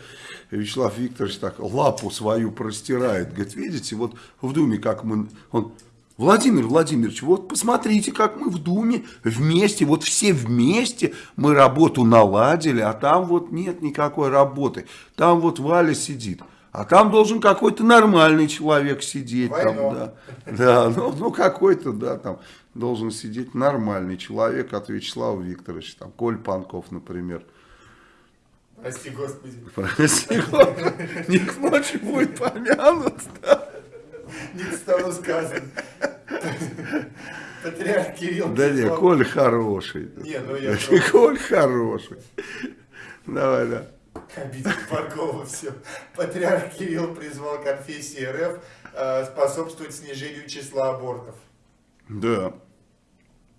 Вячеслав Викторович так лапу свою простирает. Говорит, видите, вот в Думе как мы... Он, Владимир Владимирович, вот посмотрите, как мы в Думе вместе, вот все вместе мы работу наладили, а там вот нет никакой работы. Там вот Валя сидит. А там должен какой-то нормальный человек сидеть. Там, да, да, ну, ну какой-то, да, там должен сидеть нормальный человек от Вячеслава Викторовича. Там Коль Панков, например. Прости, Господи. Прости, Господи. Не к ночи будет помянут. Да? Не к столу сказано. Патриарх Кирилл. Да не, Коль хороший. Не, ну я... Коль хороший. Давай, да. Обидел Баркова все. Патриарх Кирилл призвал конфессии РФ э, способствовать снижению числа абортов. Да.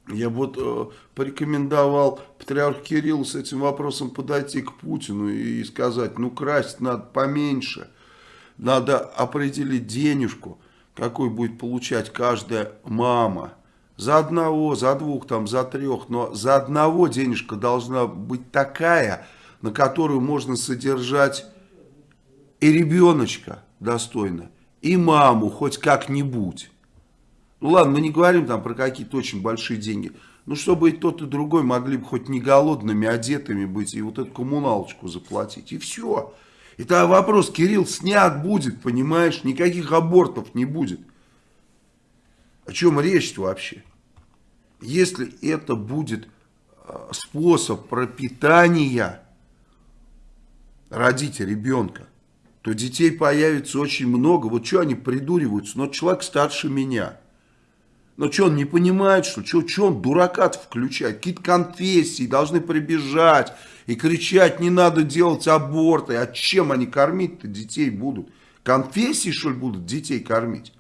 Я вот э, порекомендовал патриарху Кириллу с этим вопросом подойти к Путину и сказать, ну красть надо поменьше, надо определить денежку, какой будет получать каждая мама. За одного, за двух, там, за трех, но за одного денежка должна быть такая, на которую можно содержать и ребеночка достойно, и маму хоть как-нибудь. Ну ладно, мы не говорим там про какие-то очень большие деньги. Ну, чтобы и тот, и другой могли бы хоть не голодными, одетыми быть, и вот эту коммуналочку заплатить. И все. И тогда вопрос, Кирилл, снят будет, понимаешь? Никаких абортов не будет. О чем речь вообще? Если это будет а, способ пропитания родить ребенка, то детей появится очень много. Вот что они придуриваются? Но человек старше меня. Ну что, он не понимает, что? Что он дурака включает? Какие-то конфессии должны прибежать и кричать, не надо делать аборты. А чем они кормить-то детей будут? Конфессии, что ли, будут детей кормить?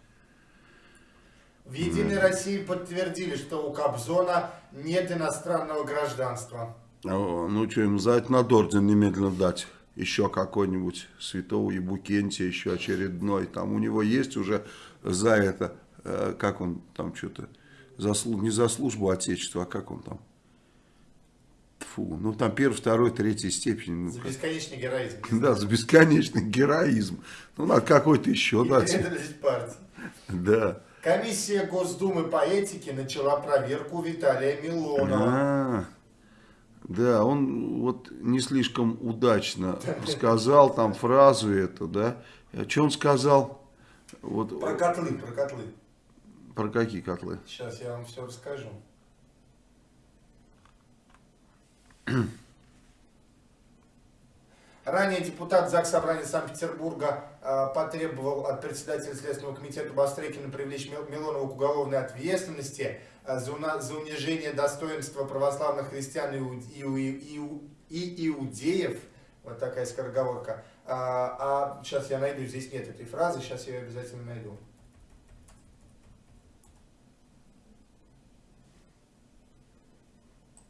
В «Единой России» подтвердили, что у Кобзона нет иностранного гражданства. О, ну что, ему за это надо орден немедленно дать. Еще какой-нибудь святого Ебукентия, еще очередной. Там у него есть уже за это, э, как он там что-то, заслу, не за службу Отечеству, а как он там? Фу, ну там первый, второй, третьей степени. Ну, За бесконечный героизм. Да, за бесконечный героизм. Ну, надо какой-то еще И дать. преданность партии. Да. Комиссия Госдумы по этике начала проверку Виталия Милонова. А, да, он вот не слишком удачно сказал там фразу эту, да. Что он сказал? Вот, Про котлы, про котлы. про какие котлы? Сейчас я вам все расскажу. Ранее депутат ЗАГС Собрания Санкт-Петербурга э, потребовал от председателя Следственного комитета Бастрыкина привлечь Мил- Милонова к уголовной ответственности за, уна- за унижение достоинства православных христиан и, и и и иудеев. Вот такая скороговорка. А, а сейчас я найду, здесь нет этой фразы, сейчас я ее обязательно найду.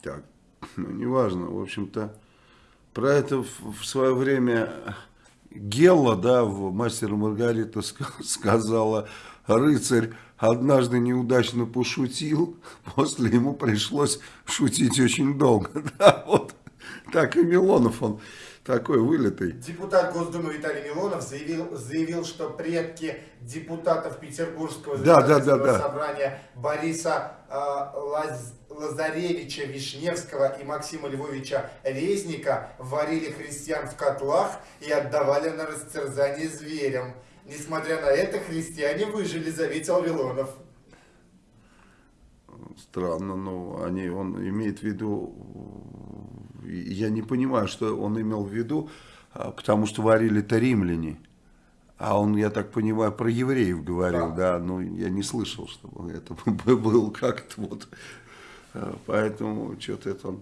Так, ну, неважно, в общем-то, про это в, в свое время Гелла, да, в «Мастера и Маргарита» ска- сказала, рыцарь однажды неудачно пошутил, после ему пришлось шутить очень долго, да, вот, так и Милонов, он такой вылитый. Депутат Госдумы Виталий Милонов заявил, заявил, что предки депутатов Петербургского Да, да, да, да. собрания Бориса э, Лаз- Лазаревича Вишневского и Максима Львовича Резника варили христиан в котлах и отдавали на растерзание зверям. Несмотря на это, христиане выжили, заметил Милонов. Странно, но они, он имеет в виду, я не понимаю, что он имел в виду, а, потому что варили-то римляне. А он, я так понимаю, про евреев говорил, да, но я не слышал, чтобы это было как-то вот. А, Поэтому что-то это он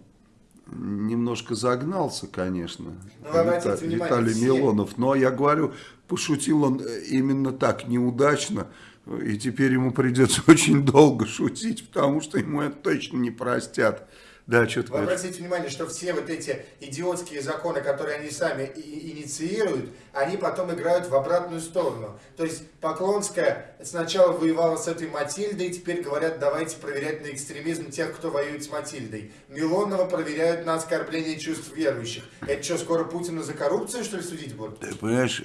немножко загнался, конечно, Ну, Вита- Виталий все- Милонов. Но я говорю, пошутил он э, именно так, неудачно. И теперь ему придется очень долго шутить, потому что ему это точно не простят. Да, что Вы обратите внимание, что все вот эти идиотские законы, которые они сами инициируют, они потом играют в обратную сторону. То есть Поклонская сначала воевала с этой Матильдой, теперь говорят, давайте проверять на экстремизм тех, кто воюет с Матильдой. Милонова проверяют на оскорбление чувств верующих. Это что, скоро Путина за коррупцию, что ли, судить будут? Ты понимаешь,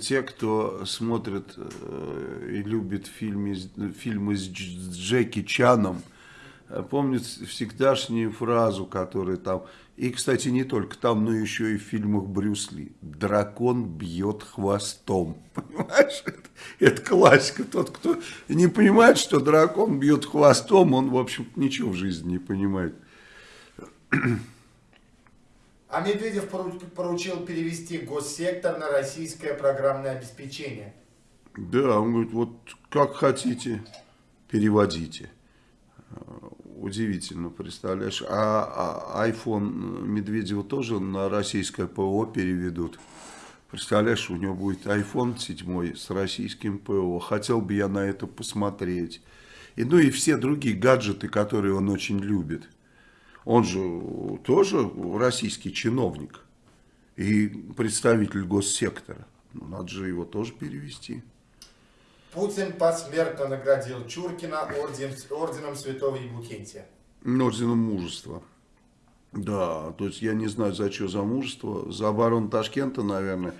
те, кто смотрит э, и любит фильмы, фильмы с Дж- с Джеки Чаном, э, помнят всегдашнюю фразу, которая там, и, кстати, не только там, но еще и в фильмах Брюс Ли. Дракон бьет хвостом. Понимаешь? Это, это классика. Тот, кто не понимает, что дракон бьет хвостом, он, в общем-то, ничего в жизни не понимает. А Медведев пору- поручил перевести госсектор на российское программное обеспечение. Да, он говорит, вот как хотите, переводите. Э, Удивительно, представляешь. А, а iPhone Медведева тоже на российское ПО переведут. Представляешь, у него будет iPhone 7 с российским ПО. Хотел бы я на это посмотреть. И, ну и все другие гаджеты, которые он очень любит. Он же тоже российский чиновник и представитель госсектора. Ну, надо же его тоже перевести. Путин посмертно наградил Чуркина орден- орденом Святого Евлукентия. Орденом мужества. Да, то есть я не знаю, за что за мужество. За оборону Ташкента, наверное.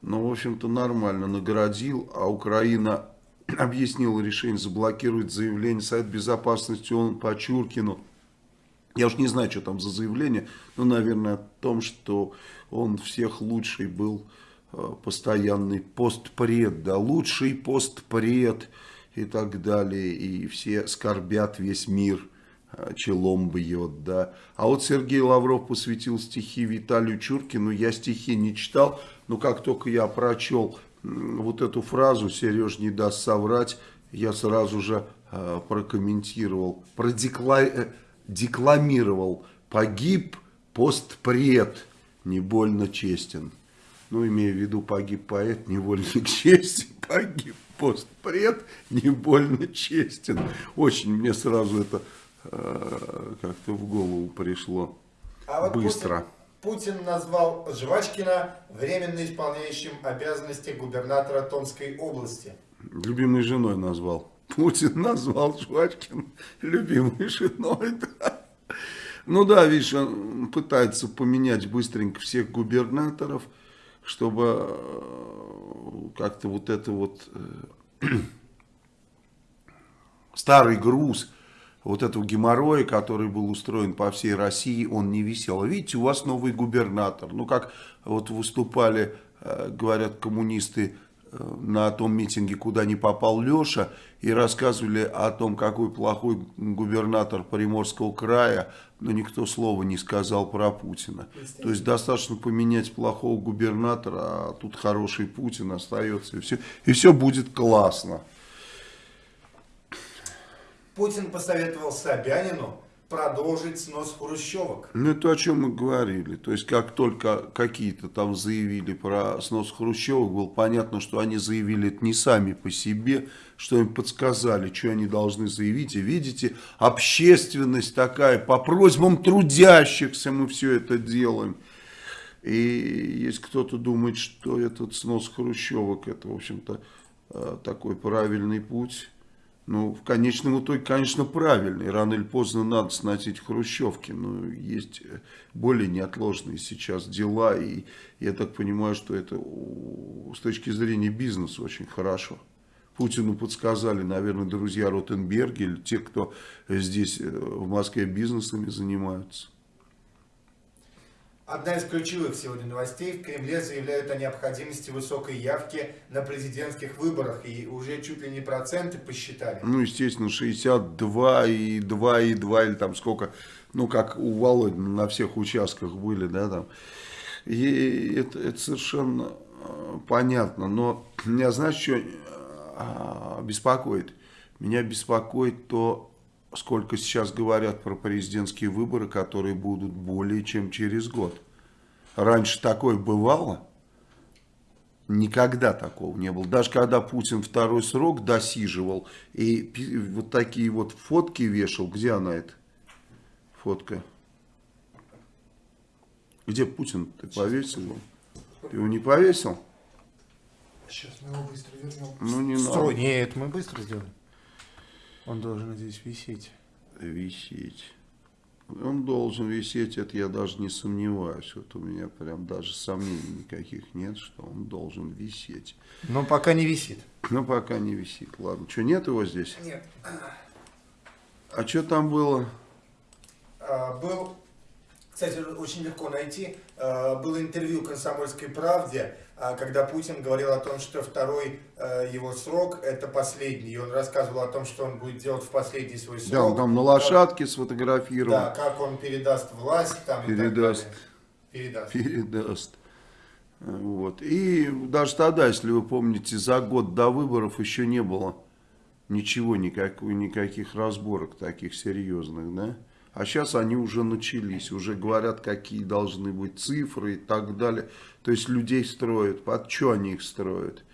Но, в общем-то, нормально наградил. А Украина объяснила решение заблокировать заявление Совет Безопасности ООН по Чуркину. Я уж не знаю, что там за заявление, но, наверное, о том, что он всех лучший был э, постоянный постпред, да, лучший постпред и так далее, и все скорбят весь мир, э, челом бьет, да. А вот Сергей Лавров посвятил стихи Виталию Чуркину, я стихи не читал, но как только я прочел вот эту фразу «Сереж не даст соврать», я сразу же э, прокомментировал, продекла... декламировал «Погиб постпред, не больно честен». Ну, имея в виду «Погиб поэт, невольник чести», «Погиб постпред, не больно честен». Очень мне сразу это э, как-то в голову пришло А вот быстро. Путин, Путин назвал Жвачкина временно исполняющим обязанности губернатора Томской области. Любимой женой назвал. Путин назвал Жвачкин любимой женой. Да. Ну да, видишь, он пытается поменять быстренько всех губернаторов, чтобы э, как-то вот это вот э, старый груз вот этого геморроя, который был устроен по всей России, он не висел. Видите, у вас новый губернатор. Ну, как вот выступали, э, говорят коммунисты, на том митинге, куда не попал Леша, и рассказывали о том, какой плохой губернатор Приморского края, но никто слова не сказал про Путина. То есть достаточно поменять плохого губернатора, а тут хороший Путин остается, и все, и все будет классно. Путин посоветовал Собянину продолжить снос хрущевок. Ну, это о чем мы говорили. То есть, как только какие-то там заявили про снос хрущевок, было понятно, что они заявили это не сами по себе, что им подсказали, что они должны заявить. И видите, общественность такая, по просьбам трудящихся мы все это делаем. И если кто-то думает, что этот снос хрущевок, это, в общем-то, э, такой правильный путь... Ну, в конечном итоге, конечно, правильный. Рано или поздно надо сносить хрущевки. Но есть более неотложные сейчас дела. И я так понимаю, что это с точки зрения бизнеса очень хорошо. Путину подсказали, наверное, друзья Ротенберги или те, кто здесь в Москве бизнесами занимаются. Одна из ключевых сегодня новостей. В Кремле заявляют о необходимости высокой явки на президентских выборах. И уже чуть ли не проценты посчитали. Ну, естественно, 62 и 2 и 2 или там сколько. Ну, как у Володи на всех участках были, да, там. И это, это совершенно понятно. Но меня, знаешь, что беспокоит? Меня беспокоит то, сколько сейчас говорят про президентские выборы, которые будут более чем через год. Раньше такое бывало? Никогда такого не было. Даже когда Путин второй срок досиживал и вот такие вот фотки вешал. Где она это? Фотка. Где Путин? Ты повесил его? Ты его не повесил? Сейчас мы его быстро вернем. Ну не Строй. надо. Нет, мы быстро сделаем. Он должен здесь висеть. Висеть. Он должен висеть, это я даже не сомневаюсь. Вот у меня прям даже сомнений никаких нет, что он должен висеть. Но пока не висит. Но пока не висит. Ладно, что, нет его здесь? Нет. А что там было? А, был, кстати, очень легко найти, а, было интервью «Комсомольской правде», а, когда Путин говорил о том, что второй а, его срок это последний. И он рассказывал о том, что он будет делать в последний свой срок. Да, он там на лошадке сфотографировал. Да, как он передаст власть там Передаст. и. Передаст. Передаст. Вот. И даже тогда, если вы помните, за год до выборов еще не было ничего, никак, никаких разборок таких серьезных, да? А сейчас они уже начались, уже говорят, какие должны быть цифры и так далее. То есть людей строят. Под что они их строят?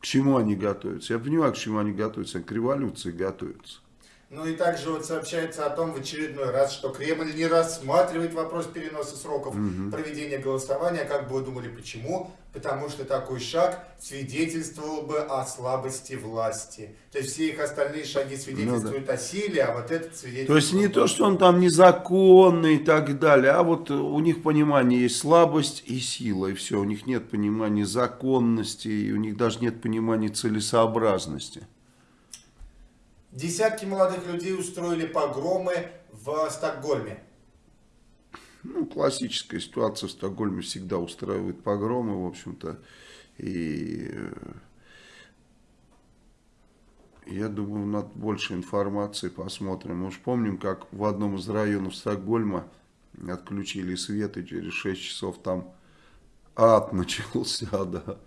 К чему они готовятся? Я понимаю, к чему они готовятся. К революции готовятся. Ну и также вот сообщается о том в очередной раз, что Кремль не рассматривает вопрос переноса сроков Мгм. проведения голосования. Как бы вы думали, почему? Потому что такой шаг свидетельствовал бы о слабости власти. То есть все их остальные шаги свидетельствуют о силе, а вот этот свидетельствует... Ну То есть не то, что он там незаконный и так далее, а вот у них понимание есть слабость и сила, и все. У них нет понимания законности, и у них даже нет понимания целесообразности. Десятки молодых людей устроили погромы в Стокгольме. Ну, классическая ситуация в Стокгольме всегда устраивает погромы, в общем-то. И э, я думаю, надо больше информации посмотрим. Мы уж помним, как в одном из районов Стокгольма отключили свет, и через 6 часов там ад начался, да.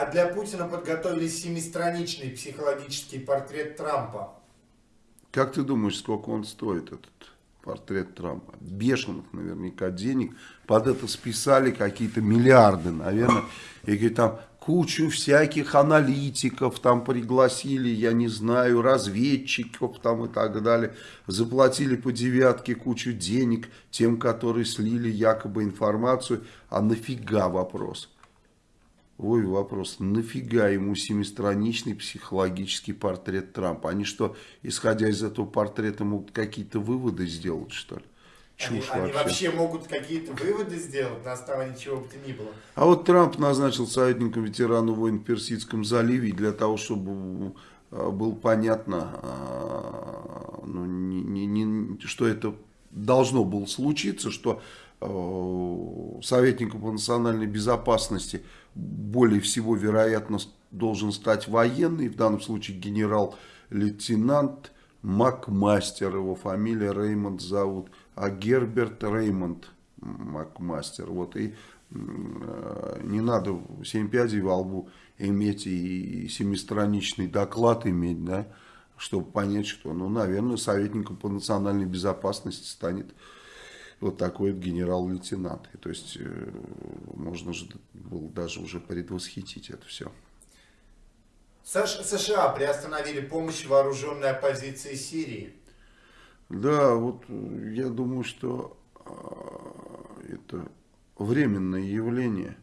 А для Путина подготовили семистраничный психологический портрет Трампа. Как ты думаешь, сколько он стоит, этот портрет Трампа? Бешеных наверняка денег. Под это списали какие-то миллиарды, наверное. И там кучу всяких аналитиков там пригласили, я не знаю, разведчиков там и так далее. Заплатили по девятке кучу денег тем, которые слили якобы информацию. А нафига вопрос? Ой, вопрос, нафига ему семистраничный психологический портрет Трампа? Они что, исходя из этого портрета, могут какие-то выводы сделать, что ли? Они, Чушь они вообще. вообще могут какие-то выводы сделать на основании чего бы то ни было. А вот Трамп назначил советником ветерана войн в Персидском заливе для того, чтобы э, было понятно, э, ну, не- не- не- что это должно было случиться, что э, советником по национальной безопасности более всего, вероятно, должен стать военный, в данном случае генерал-лейтенант Макмастер, его фамилия Реймонд зовут, а Герберт Реймонд Макмастер. Вот и э, не надо семь пядей во лбу иметь и семистраничный доклад иметь, да, чтобы понять, что, ну, наверное, советником по национальной безопасности станет вот такой вот генерал-лейтенант. И, то есть, э, можно же было даже уже предвосхитить это все. США приостановили помощь вооруженной оппозиции Сирии. Да, вот э, я думаю, что э, это временное явление,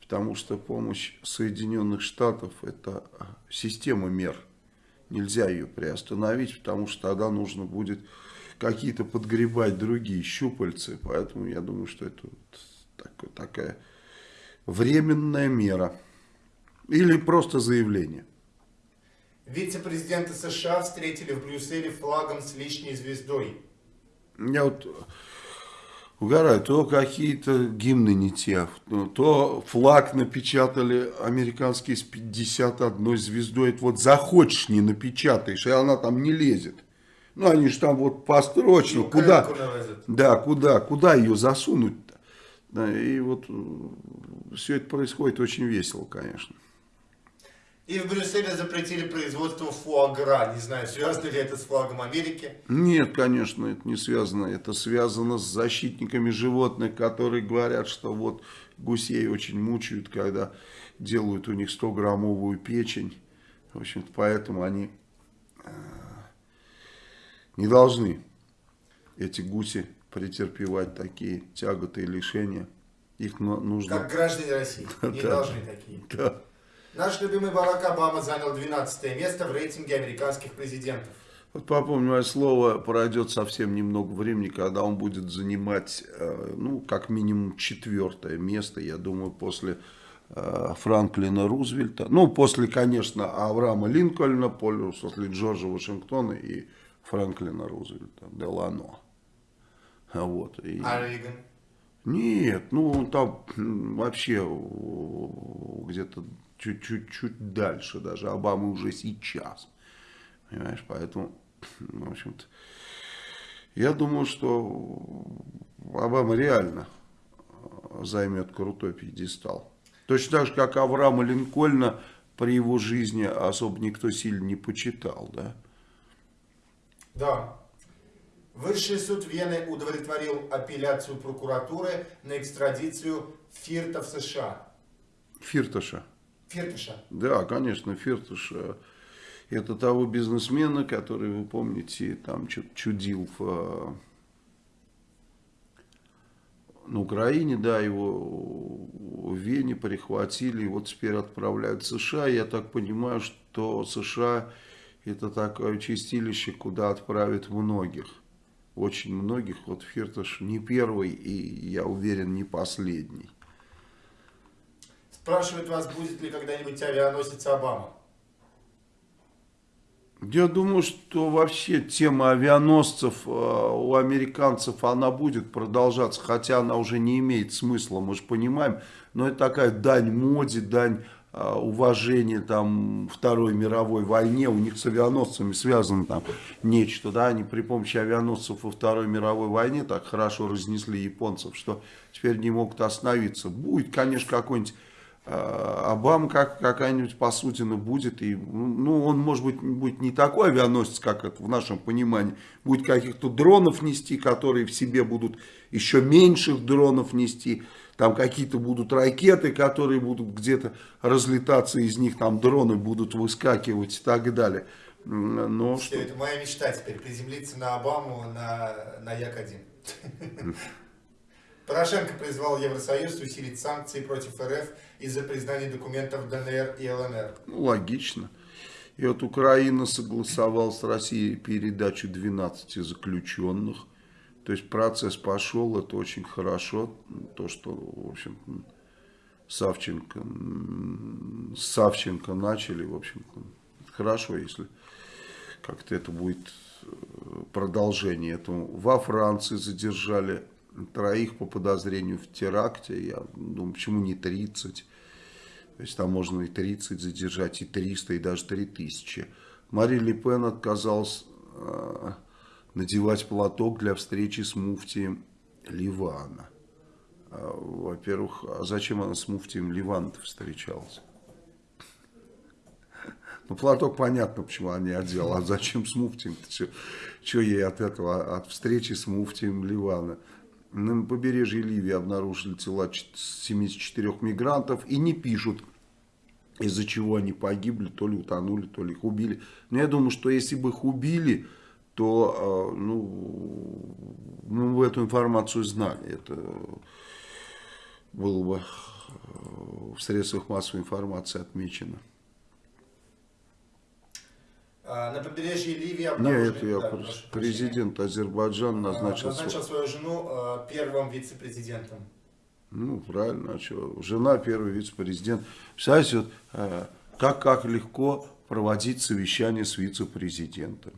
потому что помощь Соединенных Штатов это э, система мер. Нельзя ее приостановить, потому что тогда нужно будет какие-то подгребать другие щупальцы. Поэтому я думаю, что это вот так- такая временная мера. Или просто заявление. Вице-президента США встретили в Брюсселе флагом с лишней звездой. Я вот угораю, то какие-то гимны не те, то флаг напечатали американский с 51 звездой. Это вот захочешь, не напечатаешь, и она там не лезет. Ну, они же там вот построчно, Ну, куда, да, куда, куда ее засунуть-то? Да, и вот все это происходит очень весело, конечно. И в Брюсселе запретили производство фуагра. Не знаю, связано ли это с флагом Америки. Нет, конечно, это не связано. Это связано с защитниками животных, которые говорят, что вот гусей очень мучают, когда делают у них 100-граммовую печень. В общем-то, поэтому они э, не должны, эти гуси, претерпевать такие тяготы и лишения. Их нужно... Как граждане России. Не должны такие. Да. Наш любимый Барак Обама занял 12 место в рейтинге американских президентов. Вот попомни мое слово, пройдет совсем немного времени, когда он будет занимать, э, ну, как минимум четвертое место, я думаю, после э, Франклина Рузвельта. Ну, после, конечно, Авраама Линкольна, после Джорджа Вашингтона и Франклина Рузвельта, Делано. Вот. И... А Рейган? Нет, ну там вообще где-то чуть-чуть чуть дальше даже. Обама уже сейчас. Понимаешь, поэтому, в общем-то, я думаю, что Обама реально э, займет крутой пьедестал. Точно так же, как Авраама Линкольна при его жизни особо никто сильно не почитал, да? Да. Высший суд Вены удовлетворил апелляцию прокуратуры на экстрадицию Фирта в США. Фирташа. Фирташа. Да, конечно, Фирташ э, это того бизнесмена, который, вы помните, там чудил в, э, на Украине, да, его в Вене перехватили, и вот теперь отправляют в США. Я так понимаю, что США это такое чистилище, куда отправят многих. Очень многих. Вот Фирташ не первый и, я уверен, не последний. Спрашивают вас, будет ли когда-нибудь авианосец Обама. Я думаю, что вообще тема авианосцев э, у американцев, она будет продолжаться, хотя она уже не имеет смысла, мы же понимаем, но это такая дань моде, дань э, уважения там, Второй мировой войне, у них с авианосцами связано там нечто, да, они при помощи авианосцев во Второй мировой войне так хорошо разнесли японцев, что теперь не могут остановиться. Будет, конечно, какой-нибудь А, Обама как, какая-нибудь посудина будет, и, ну, он, может быть, будет не такой авианосец, как это в нашем понимании, будет каких-то дронов нести, которые в себе будут еще меньших дронов нести, там какие-то будут ракеты, которые будут где-то разлетаться, из них там дроны будут выскакивать и так далее. Но Все, что... это моя мечта теперь, приземлиться на Обаму на, на Як-1. Порошенко призвал Евросоюз усилить санкции против РФ из-за признания документов ДНР и ЛНР. Ну, логично. И вот Украина согласовала с Россией передачу 12 заключенных. То есть процесс пошел, это очень хорошо. То, что, в общем, Савченко, Савченко начали, в общем, хорошо, если как-то это будет э, продолжение этому. Во Франции задержали троих по подозрению в теракте. Я думаю, почему не 30? То есть там можно и 30 задержать, и 300, и даже 3000. Мари Ле Пен отказалась э, надевать платок для встречи с муфтием Ливана. Э, Во-первых, а зачем она с муфтием Ливана встречалась? Ну, платок понятно, почему она не одела. А зачем с муфтием? Что ей от этого, от встречи с муфтием Ливана? На побережье Ливии обнаружили тела 74 мигрантов и не пишут, из-за чего они погибли, то ли утонули, то ли их убили. Но я думаю, что если бы их убили, то ну, мы бы эту информацию знали. Это было бы в средствах массовой информации отмечено. А, На побережье Ливии обнаружили... Нет, это я да, президент Азербайджана прощения, назначил... а, назначил свою жену а, первым вице-президентом. Ну, правильно, а что? Жена первый вице-президент. Представляете, вот, как, как легко проводить совещание с вице-президентом.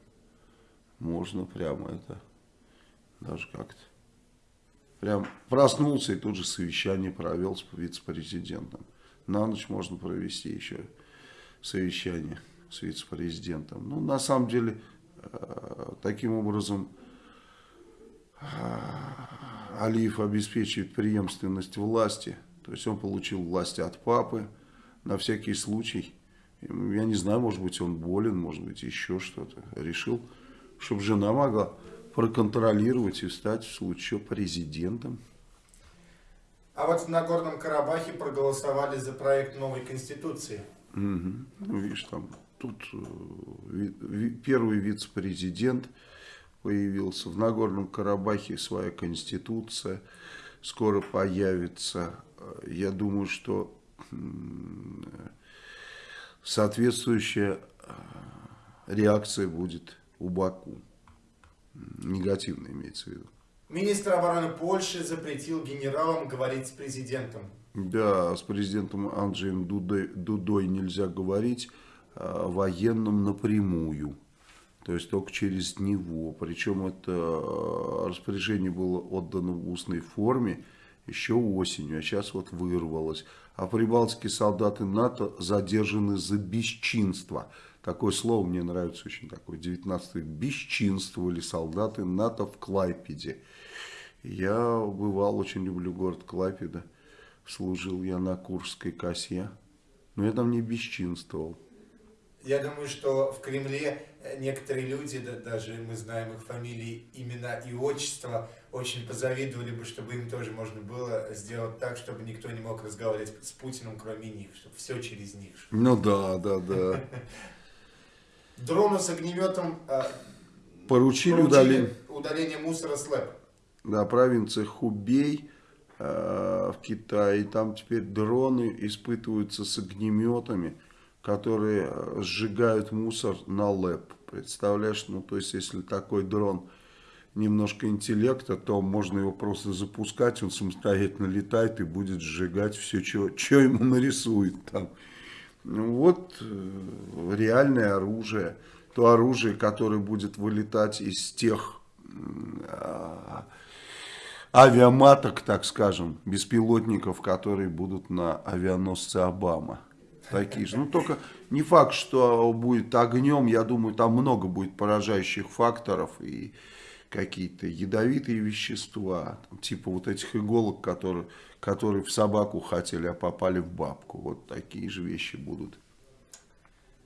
Можно прямо это, даже как-то. Прям проснулся и тут же совещание провел с вице-президентом. На ночь можно провести еще совещание с вице-президентом. Ну, на самом деле, э, таким образом э, Алиев обеспечивает преемственность власти. То есть он получил власть от папы на всякий случай. Я не знаю, может быть он болен, может быть еще что-то. Решил, чтобы жена могла проконтролировать и стать в случае президентом. А вот в Нагорном Карабахе проголосовали за проект новой конституции. Ну, видишь, там тут э, первый вице-президент появился. В Нагорном Карабахе своя конституция скоро появится. Я думаю, что соответствующая э, реакция будет у Баку. М, Негативная имеется в виду. Министр обороны Польши запретил генералам говорить с президентом. Да, с президентом Анджеем Дудой, Дудой нельзя говорить о военном напрямую. То есть только через него. Причем это э, распоряжение было отдано в устной форме еще осенью, а сейчас вот вырвалось. А прибалтийские солдаты НАТО задержаны за бесчинство. Такое слово мне нравится очень такое, 19 век. Бесчинствовали солдаты НАТО в Клайпеде. Я бывал, очень люблю город Клайпеда. Служил я на Курской косе. Но я там не бесчинствовал. Я думаю, что в Кремле э, некоторые люди, да, даже мы знаем их фамилии, имена и отчества, очень позавидовали бы, чтобы им тоже можно было сделать так, чтобы никто не мог разговаривать с Путиным, кроме них, чтобы все через них. Ну да, да, да. Дрону с огнеметом э, Поручили поручили удаление. удаление мусора с ЛЭП. Да, провинция Хубей э, в Китае. Там теперь дроны испытываются с огнеметами, которые э, сжигают мусор на лэп. Представляешь, ну то есть если такой дрон немножко интеллекта, то можно его просто запускать, он самостоятельно летает и будет сжигать все, что ему нарисует там. Ну, вот э, реальное оружие. То оружие, которое будет вылетать из тех а, авиаматок, так скажем, беспилотников, которые будут на авианосце Обама. Такие же. Ну, только не факт, что будет огнем. Я думаю, там много будет поражающих факторов. И какие-то ядовитые вещества, там, типа вот этих иголок, которые, которые в собаку хотели, а попали в бабку. Вот такие же вещи будут.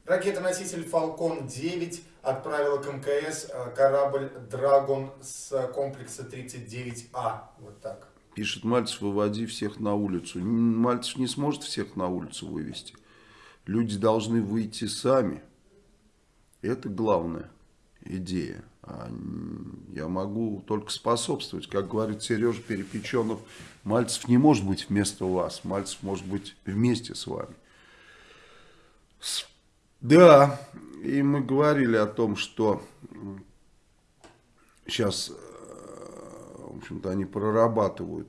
Ракета-носитель «Фалкон-9» отправила к МКС э, корабль «Драгон» с комплекса 39А. Вот так. Пишет Мальцев, выводи всех на улицу. Мальцев не сможет всех на улицу вывести. Люди должны выйти сами. Это главная идея. А я могу только способствовать. Как говорит Сережа Перепеченов, Мальцев не может быть вместо вас. Мальцев может быть вместе с вами. Да, и мы говорили о том, что сейчас, э, в общем-то, они прорабатывают,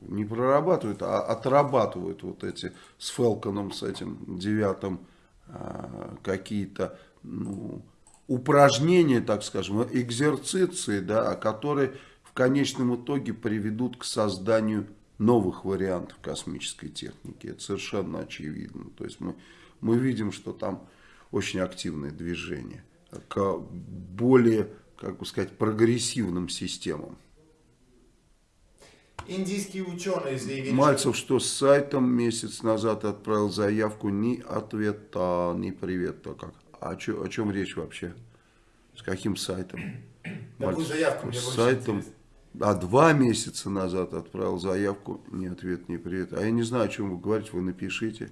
не прорабатывают, а отрабатывают вот эти с Фелконом, с этим девятым э, какие-то ну, упражнения, так скажем, экзерциции, да, которые в конечном итоге приведут к созданию новых вариантов космической техники. Это совершенно очевидно. То есть мы, мы видим, что там очень активное движение к более, как бы сказать, прогрессивным системам. Индийские ученые заявили... Мальцев, что с сайтом месяц назад отправил заявку, ни ответа, ни привета. Как? А чё, о чем речь вообще? С каким сайтом? Мальцев, заявку, с сайтом... А два месяца назад отправил заявку, ни ответ, ни привет. А я не знаю, о чем вы говорите, вы напишите.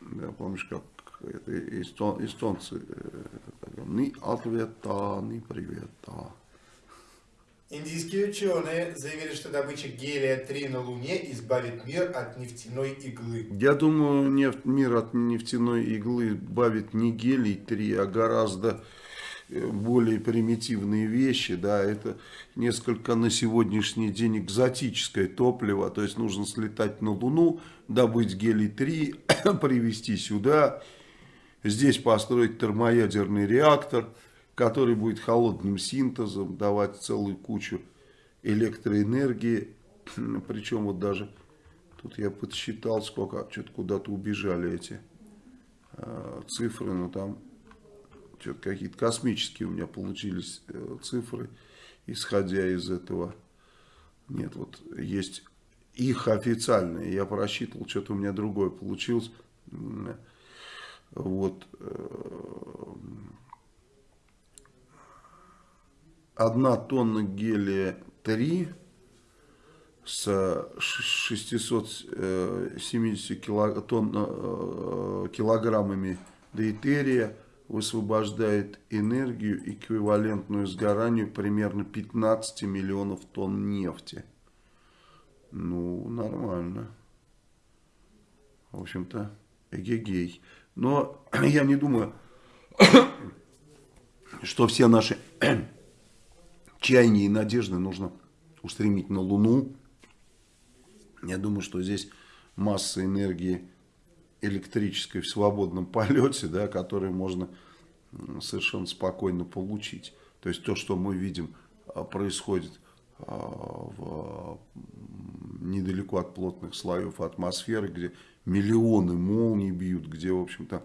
Да, помнишь, как это эстон, эстонцы, э, ни ответа, ни привета. Индийские ученые заявили, что добыча гелия-3 на Луне избавит мир от нефтяной иглы. Я думаю, нефть, мир от нефтяной иглы избавит не гелий-3, а гораздо более примитивные вещи, да, это несколько на сегодняшний день экзотическое топливо, то есть нужно слетать на Луну, добыть гелий-3, привезти сюда, здесь построить термоядерный реактор, который будет холодным синтезом давать целую кучу электроэнергии, причем вот даже, тут я подсчитал, сколько, что-то куда-то убежали эти э, цифры, но там что-то какие-то космические у меня получились э, цифры, исходя из этого. Нет, вот есть их официальные. Я просчитывал, что-то у меня другое получилось. Вот. Э, одна тонна гелия 3 с 670 килог, тонн, э, килограммами дейтерия высвобождает энергию, эквивалентную сгоранию примерно 15 миллионов тонн нефти. Ну, нормально. В общем-то, эгегей. Но я не думаю, что все наши чаяния и надежды нужно устремить на Луну. Я думаю, что здесь масса энергии электрической в свободном полете, да, который можно совершенно спокойно получить. То есть то, что мы видим, а, происходит а, в, недалеко от плотных слоев атмосферы, где миллионы молний бьют, где, в общем-то,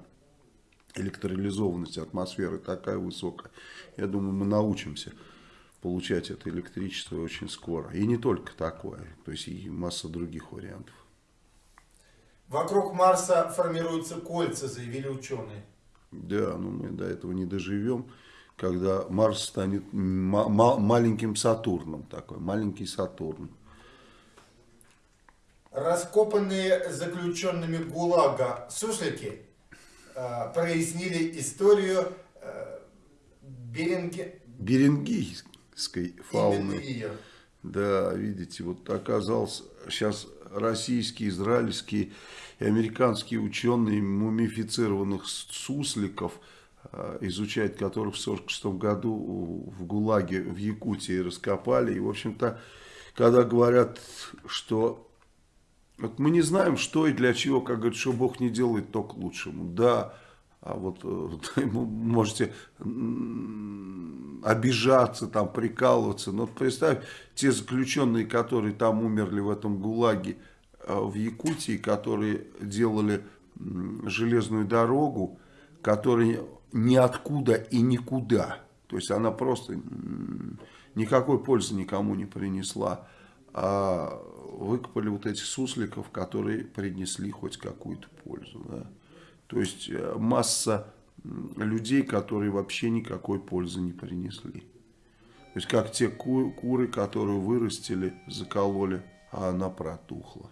электролизованность атмосферы такая высокая. Я думаю, мы научимся получать это электричество очень скоро. И не только такое, то есть и масса других вариантов. Вокруг Марса формируются кольца, заявили ученые. Да, но мы до этого не доживем, когда Марс станет маленьким Сатурном, такой маленький Сатурн. Раскопанные заключенными ГУЛАГа суслики э, прояснили историю э, Беринге... Берингийской фауны. Да, видите, вот оказался сейчас российские, израильские и американские ученые мумифицированных сусликов, э, изучать которых в 1946 году в ГУЛАГе в Якутии раскопали. И, в общем-то, когда говорят, что вот мы не знаем, что и для чего, как говорят, что Бог не делает, то к лучшему. Да, а вот э, можете обижаться, там, прикалываться. Но представь, те заключенные, которые там умерли в этом ГУЛАГе э, в Якутии, которые делали железную дорогу, которые ниоткуда и никуда. То есть она просто никакой пользы никому не принесла. А выкопали вот этих сусликов, которые принесли хоть какую-то пользу. Да? То есть э, масса людей, которые вообще никакой пользы не принесли. То есть как те ку- куры, которые вырастили, закололи, а она протухла.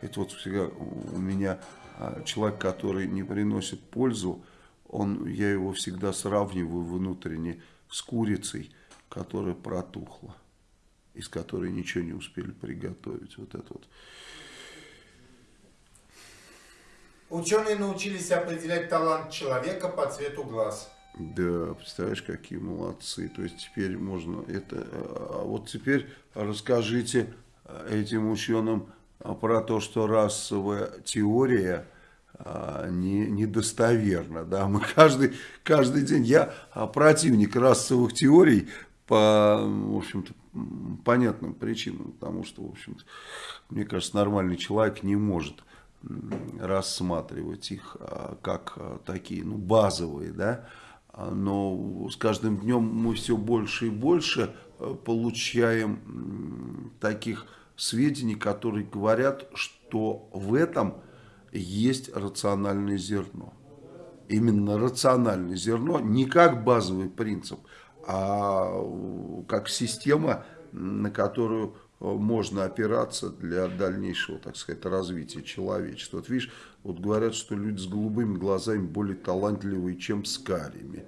Это вот всегда у меня а, человек, который не приносит пользу, он, я его всегда сравниваю внутренне с курицей, которая протухла, из которой ничего не успели приготовить. Вот это вот. Ученые научились определять талант человека по цвету глаз. Да, представляешь, какие молодцы. То есть теперь можно это... А вот теперь расскажите этим ученым а, про то, что расовая теория а, не, недостоверна. Да? Мы каждый, каждый день... Я а, противник расовых теорий по, в общем-то, понятным причинам. Потому что, в общем-то, мне кажется, нормальный человек не может рассматривать их а, как а, такие, ну, базовые, да, А, но с каждым днем мы все больше и больше э, получаем таких сведений, которые говорят, что в этом есть рациональное зерно. Именно рациональное зерно, не как базовый принцип, а как система, на которую можно опираться для дальнейшего, так сказать, развития человечества. Вот видишь, вот говорят, что люди с голубыми глазами более талантливые, чем с карими.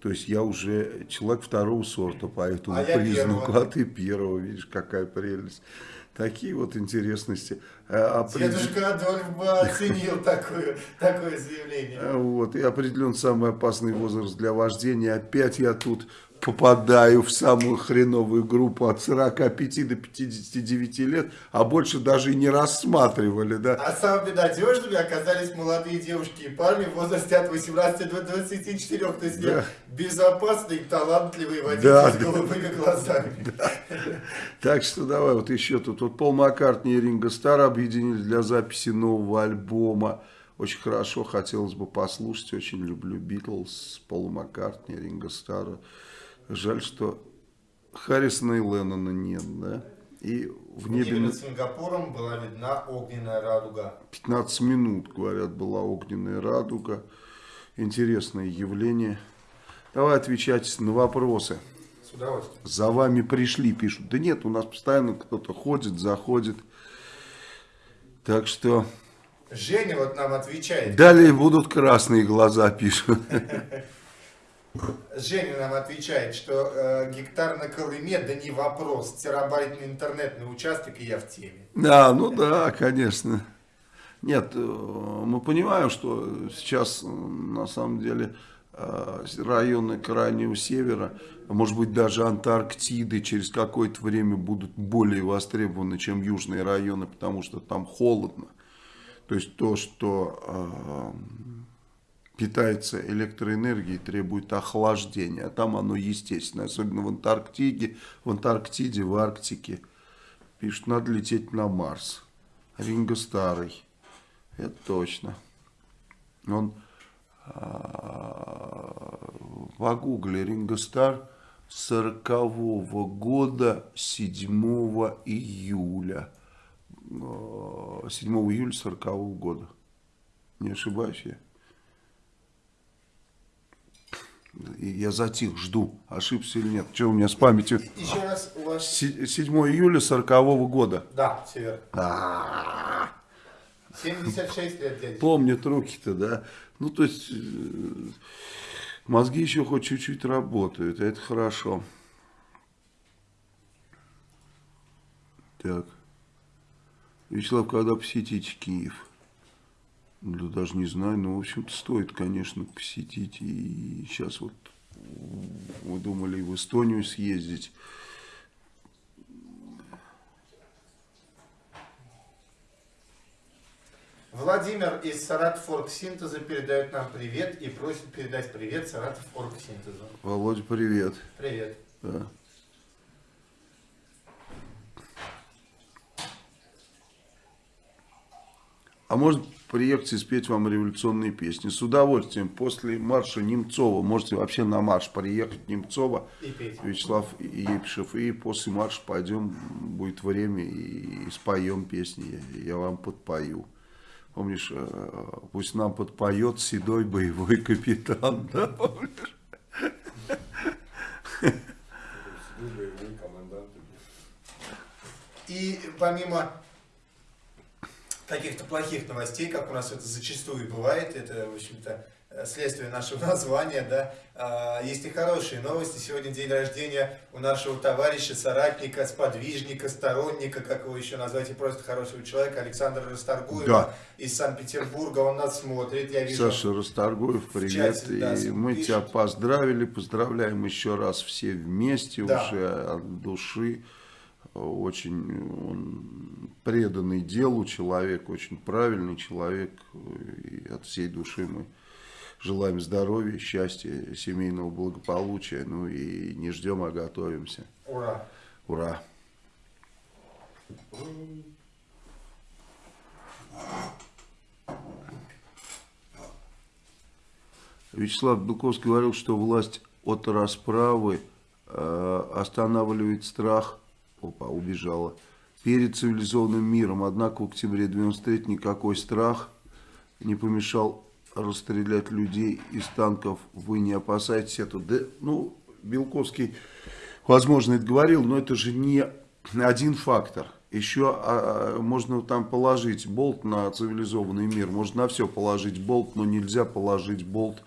То есть я уже человек второго сорта по этому А признаку, а ты первого, видишь, какая прелесть. Такие вот интересности. А, определ- Дедушка Адольф бы оценил такое, такое заявление. а Вот, и определен самый опасный возраст для вождения. Опять я тут попадаю в самую хреновую группу от 45 до 59 лет, а больше даже и не рассматривали, да. А самая беда, девушками оказались молодые девушки и парни в возрасте от 18 до 24. То есть Да. безопасный, талантливый водитель Да, с да. голубыми глазами. Так что давай, вот еще тут. Вот Пол Маккартни и Ринго Стар объединились для записи нового альбома. Очень хорошо, хотелось бы послушать. Очень люблю Битлз, Пола Маккартни, Ринго Стара. Жаль, что Харрисона и Леннона нет, да? И в небе небе на над Сингапуром была видна огненная радуга. 15 минут, говорят, была огненная радуга. Интересное явление. Давай отвечать на вопросы. С удовольствием. За вами пришли, пишут. Да нет, у нас постоянно кто-то ходит, заходит. Так что Женя вот нам отвечает. далее будут красные глаза, пишут. Женя нам отвечает, что э, гектар на Колыме, да не вопрос, терабайтный интернетный участок, и я в теме. Да, ну да, конечно. Нет, э, мы понимаем, что сейчас э, на самом деле э, районы крайнего севера, а может быть даже Антарктиды через какое-то время будут более востребованы, чем южные районы, потому что там холодно. То есть то, что питается электроэнергией, требует охлаждения. А там оно естественное, особенно в Антарктиде, в Антарктиде, в Арктике. Пишут, надо лететь на Марс. Ринго старый. Это точно. Он а, погугли Ринго Стар 40 года 7 июля. А, 7 июля 40 года. Не ошибаюсь я. И Я затих, жду, ошибся или нет. Что у меня с памятью? Еще раз у вас... Се- 7 июля 40 года. Да, север. А, 76 лет, дядя. Помнят руки-то, да? Ну, то есть, э, мозги еще хоть чуть-чуть работают, а это хорошо. Так. Вячеслав, когда посетите Киев? Да даже не знаю, но, в общем-то, стоит, конечно, посетить. И сейчас вот мы думали и в Эстонию съездить. Владимир из Саратов Оргсинтеза передает нам привет и просит передать привет Саратов Оргсинтезу. Володя, привет. Привет. Да. А может приехать и спеть вам революционные песни. С удовольствием. После марша Немцова можете вообще на марш приехать Немцова, И петь. Вячеслав Епишев. И после марша пойдем, будет время и, и споем песни. Я, я вам подпою. Помнишь, э, пусть нам подпоет седой боевой капитан, да, помнишь? И помимо каких-то плохих новостей, как у нас это зачастую бывает, это, в общем-то, э, следствие нашего названия, да, а, есть и хорошие новости. Сегодня день рождения у нашего товарища, соратника, сподвижника, сторонника, как его еще назвать, и просто хорошего человека, Александра Расторгуева Да. из Санкт-Петербурга. Он нас смотрит, я вижу. Саша Расторгуев, привет. чате, да, и мы пишет. тебя поздравили, поздравляем еще раз все вместе, Да. уже от души. Очень он преданный делу человек, очень правильный человек. И от всей души мы желаем здоровья, счастья, семейного благополучия. Ну и не ждем, а готовимся. Ура! Ура! Вячеслав Белковский говорил, что власть от расправы э, останавливает страх, опа, убежала, перед цивилизованным миром. Однако в октябре 93 никакой страх не помешал расстрелять людей из танков. Вы не опасаетесь этого? Да, ну, Белковский, возможно, это говорил, но это же не один фактор. Еще а, а, можно там положить болт на цивилизованный мир, можно на все положить болт, но нельзя положить болт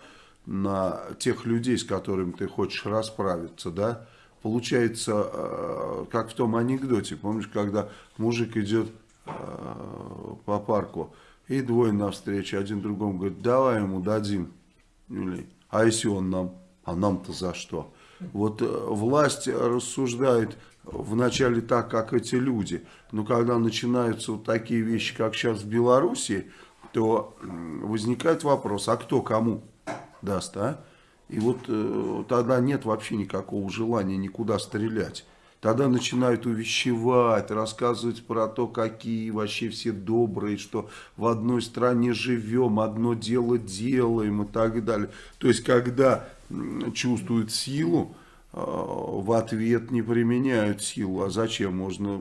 на тех людей, с которыми ты хочешь расправиться, да? Получается, э, как в том анекдоте, помнишь, когда мужик идет э, по парку, и двое навстречу, один другому говорит, давай ему дадим, или, а если он нам, а нам-то за что? Вот э, власть рассуждает вначале так, как эти люди, но когда начинаются вот такие вещи, как сейчас в Беларуси, то возникает вопрос, а кто кому даст, а? И вот э, тогда нет вообще никакого желания никуда стрелять. Тогда начинают увещевать, рассказывать про то, какие вообще все добрые, что в одной стране живем, одно дело делаем и так далее. То есть, когда чувствуют силу, э, в ответ не применяют силу. А зачем? Можно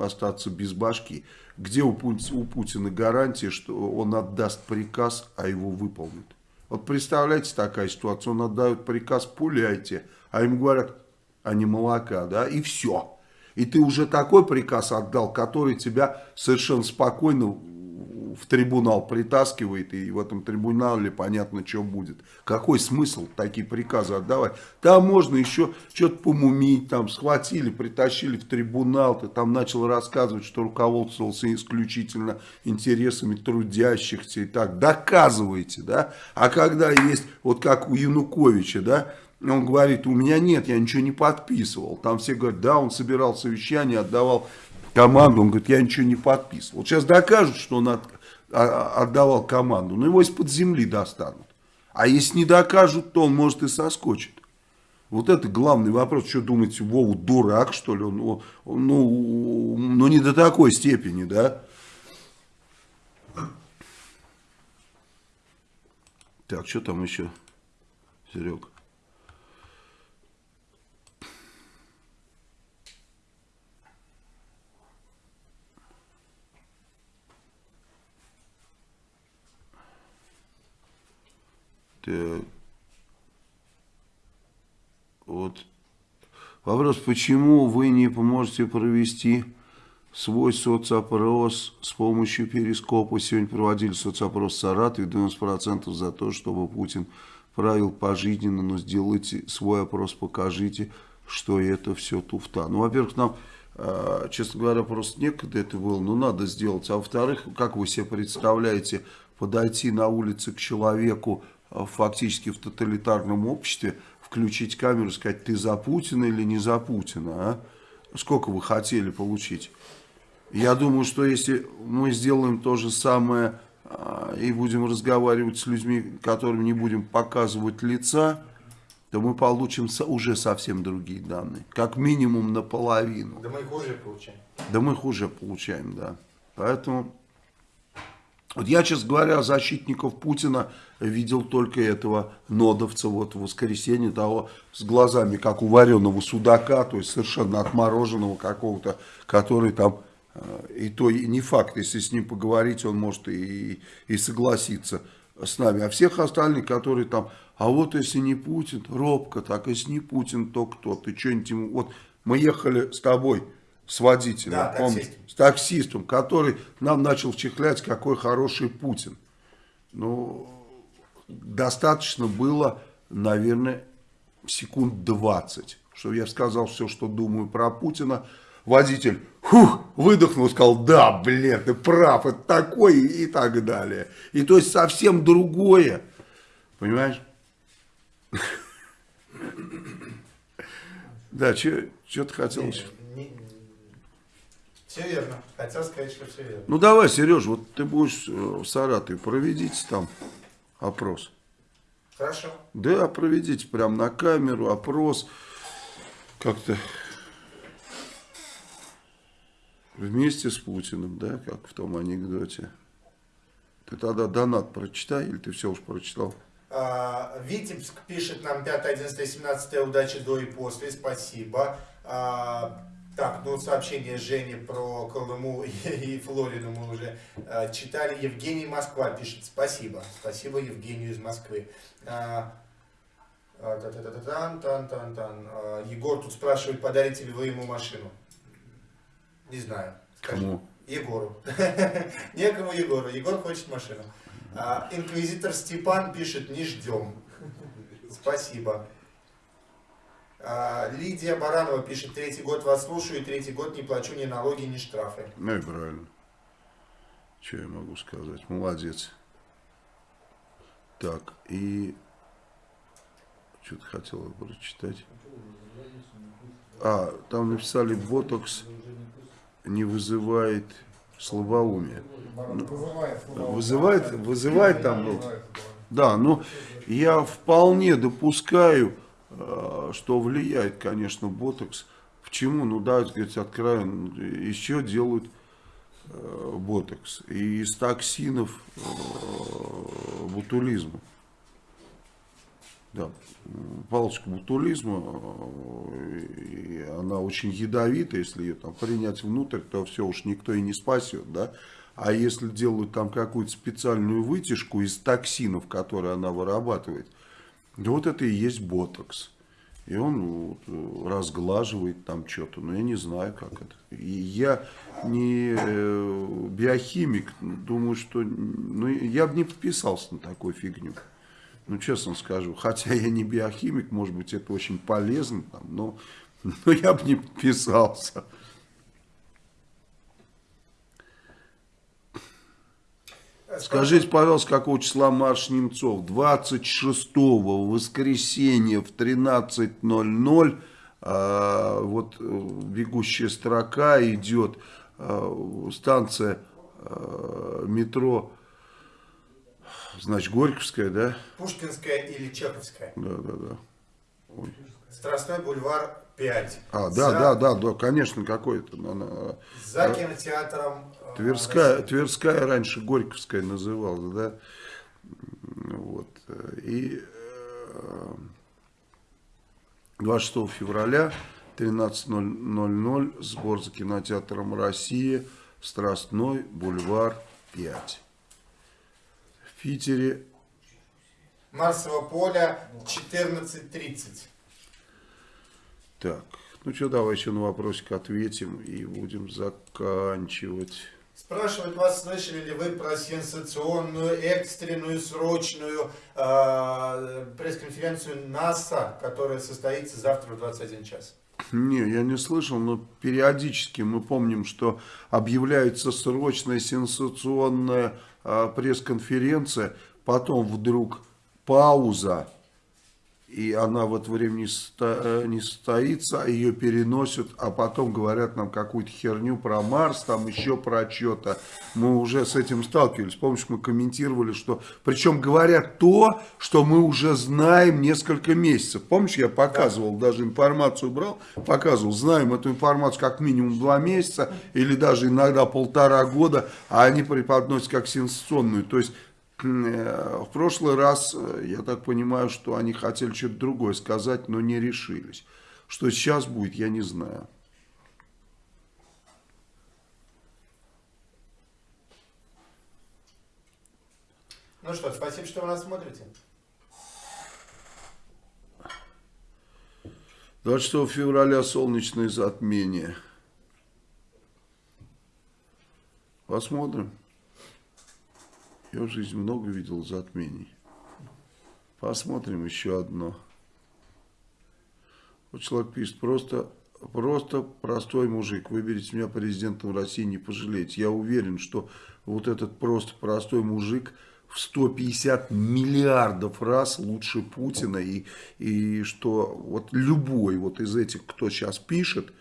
остаться без башки. Где у Путина гарантия, что он отдаст приказ, а его выполнит? Вот представляете такая ситуация, он отдает приказ, пуляйте, а им говорят, а не молока, да, и все. И ты уже такой приказ отдал, который тебя совершенно спокойно в трибунал притаскивает, и в этом трибунале понятно, что будет. Какой смысл такие приказы отдавать? Там можно еще что-то помумить, там схватили, притащили в трибунал, ты там начал рассказывать, что руководствовался исключительно интересами трудящихся и так. Доказывайте, да? А когда есть, вот как у Януковича, да, он говорит, у меня нет, я ничего не подписывал. Там все говорят, да, он собирал совещание, отдавал команду, он говорит, я ничего не подписывал. Вот сейчас докажут, что он от- отдавал команду, но его из-под земли достанут. А если не докажут, то он может и соскочит. Вот это главный вопрос. Что думаете, Вову дурак, что ли? Он- ну, ну, не до такой степени, да? Так, что там еще, Серег? Так. Вот. Вопрос, почему вы не поможете провести свой соцопрос с помощью перископа? Сегодня проводили соцопрос в Саратове, 90% за то, чтобы Путин правил пожизненно, но сделайте свой опрос, покажите, что это все туфта. Ну, во-первых, нам, э, честно говоря, просто некогда это было, но надо сделать. А во-вторых, как вы себе представляете, подойти на улице к человеку э, фактически в тоталитарном обществе, включить камеру и сказать, ты за Путина или не за Путина, а? Сколько вы хотели получить? Я думаю, что если мы сделаем то же самое а, и будем разговаривать с людьми, которым не будем показывать лица, то мы получим уже совсем другие данные. Как минимум наполовину. Да мы их уже получаем. Да мы их уже получаем, да. Поэтому Вот я, честно говоря, защитников Путина видел только этого нодовца вот в воскресенье, того с глазами, как у вареного судака, то есть совершенно отмороженного какого-то, который там, э, и то и не факт, если с ним поговорить, он может и, и согласиться с нами. А всех остальных, которые там, а вот если не Путин, робко так, если не Путин, то кто? Ты что-нибудь ему... Вот мы ехали с тобой, с водителем, Да, помнишь? таксист. с таксистом, который нам начал вчихлять, какой хороший Путин. Ну, достаточно было, наверное, секунд 20, чтобы я сказал все, что думаю про Путина. Водитель фух, выдохнул сказал, да, блин, ты прав, это такой и так далее. И то есть совсем другое, понимаешь? Да, что ты хотел еще? Все верно. Хотел сказать, что все верно. Ну давай, Сереж, вот ты будешь э, в Саратове, проведите там опрос. Хорошо. Да, проведите прям на камеру опрос. Как-то вместе с Путиным, да, как в том анекдоте. Ты тогда донат прочитай, или ты все уж прочитал? А, Витебск пишет нам 5, 11, 17 удачи до и после, спасибо. А, так, ну сообщение Жени про Колыму и, Флориду мы уже а, читали. Евгений Москва пишет, спасибо. Спасибо Евгению из Москвы. А, а, та-та-та-та-тан, тан-тан-тан. А, Егор тут спрашивает, подарите ли вы ему машину. Не знаю. Скажи. Кому? Егору. Некому Егору. Егор хочет машину. Инквизитор Степан пишет, не ждем. Спасибо. А, Лидия Баранова пишет, третий год вас слушаю, и третий год не плачу ни налоги, ни штрафы. Ну и правильно. Что я могу сказать? Молодец. Так, и... Что-то хотел прочитать. А, там написали, ботокс не вызывает слабоумие. Ну, Вызывает, вызывает там, ну, да, но я вполне допускаю, что влияет, конечно, ботокс. Почему? Ну, да, сказать, откровенно, еще делают э, ботокс. И из токсинов э, ботулизма. Да, палочка ботулизма, э, и она очень ядовита, если ее там принять внутрь, то все уж никто и не спасет, да. А если делают там какую-то специальную вытяжку из токсинов, которые она вырабатывает, да вот это и есть ботокс. И он вот, разглаживает там что-то, но я не знаю, как это. И я не э, биохимик, думаю, что ну, я бы не подписался на такую фигню. Ну, честно скажу, хотя я не биохимик, может быть, это очень полезно, там, но, но я бы не подписался. Скажите, пожалуйста, какого числа марш Немцов? 26-го, воскресенье в 13.00, а, вот э, бегущая строка идет, а, станция а, метро, значит, Горьковская, да? Пушкинская или Чеховская? Да, да, да. Ой. Страстной бульвар 5. А, да, За- да, да, да, конечно, какой-то. она- За кинотеатром. э, Тверская. Тверская раньше Горьковская называлась, да? Вот. И э, 26 февраля 13.00 сбор за кинотеатром России Страстной бульвар 5. В Питере Марсово поле 14.30. так. Ну что, давай еще на вопросик ответим и будем заканчивать. Спрашивают вас, слышали ли вы про сенсационную, экстренную, срочную э, пресс-конференцию НАСА, которая состоится завтра в 21 час. Не, я не слышал, но периодически мы помним, что объявляется срочная сенсационная а, пресс-конференция, потом вдруг пауза, и она в это время не, сто- э, не состоится, а ее переносят, а потом говорят нам какую-то херню про Марс, там еще про что-то. Мы уже с этим сталкивались. Помнишь, мы комментировали, что... Причем говорят то, что мы уже знаем несколько месяцев. Помнишь, я показывал, даже информацию брал, показывал, знаем эту информацию как минимум два месяца, или даже иногда полтора года, а они преподносят как сенсационную. То есть В прошлый раз, э, я так понимаю, что они хотели что-то другое сказать, но не решились. Что сейчас будет, я не знаю. Ну что, спасибо, что вы нас смотрите. 26 февраля солнечное затмение. Посмотрим. Я в жизни много видел затмений. Посмотрим еще одно. Вот человек пишет, просто, просто простой мужик, выберите меня президентом России, не пожалеете. Я уверен, что вот этот просто простой мужик в 150 миллиардов раз лучше Путина. И, и что вот любой вот из этих, кто сейчас пишет,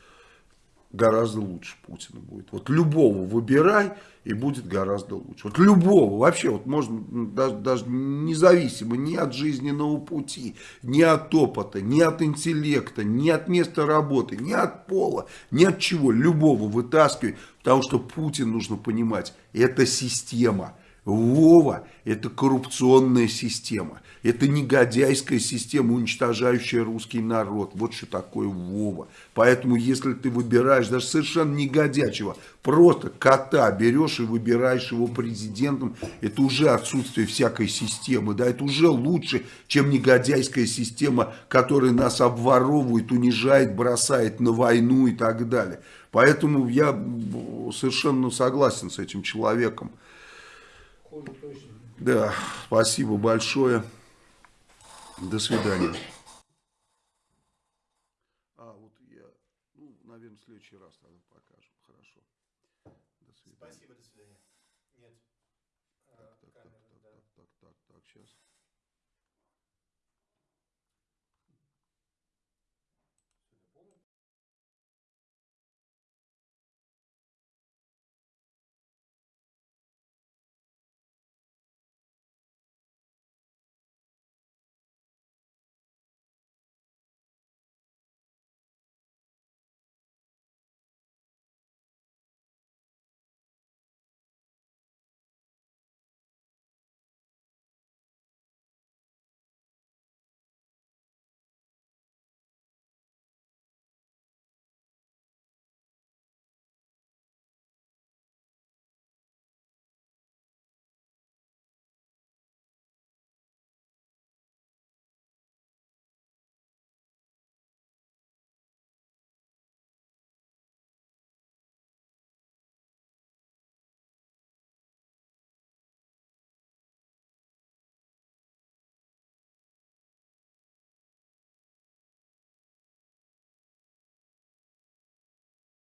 гораздо лучше Путина будет. Вот любого выбирай, и будет гораздо лучше. Вот любого, вообще, вот можно даже, даже независимо ни от жизненного пути, ни от опыта, ни от интеллекта, ни от места работы, ни от пола, ни от чего, любого вытаскивай, потому что Путин, нужно понимать, это система. Вова – это коррупционная система. Это негодяйская система, уничтожающая русский народ. Вот что такое Вова. Поэтому, если ты выбираешь даже совершенно негодячего, просто кота берешь и выбираешь его президентом, это уже отсутствие всякой системы. Да, это уже лучше, чем негодяйская система, которая нас обворовывает, унижает, бросает на войну и так далее. Поэтому я совершенно согласен с этим человеком. Да, спасибо большое. До свидания.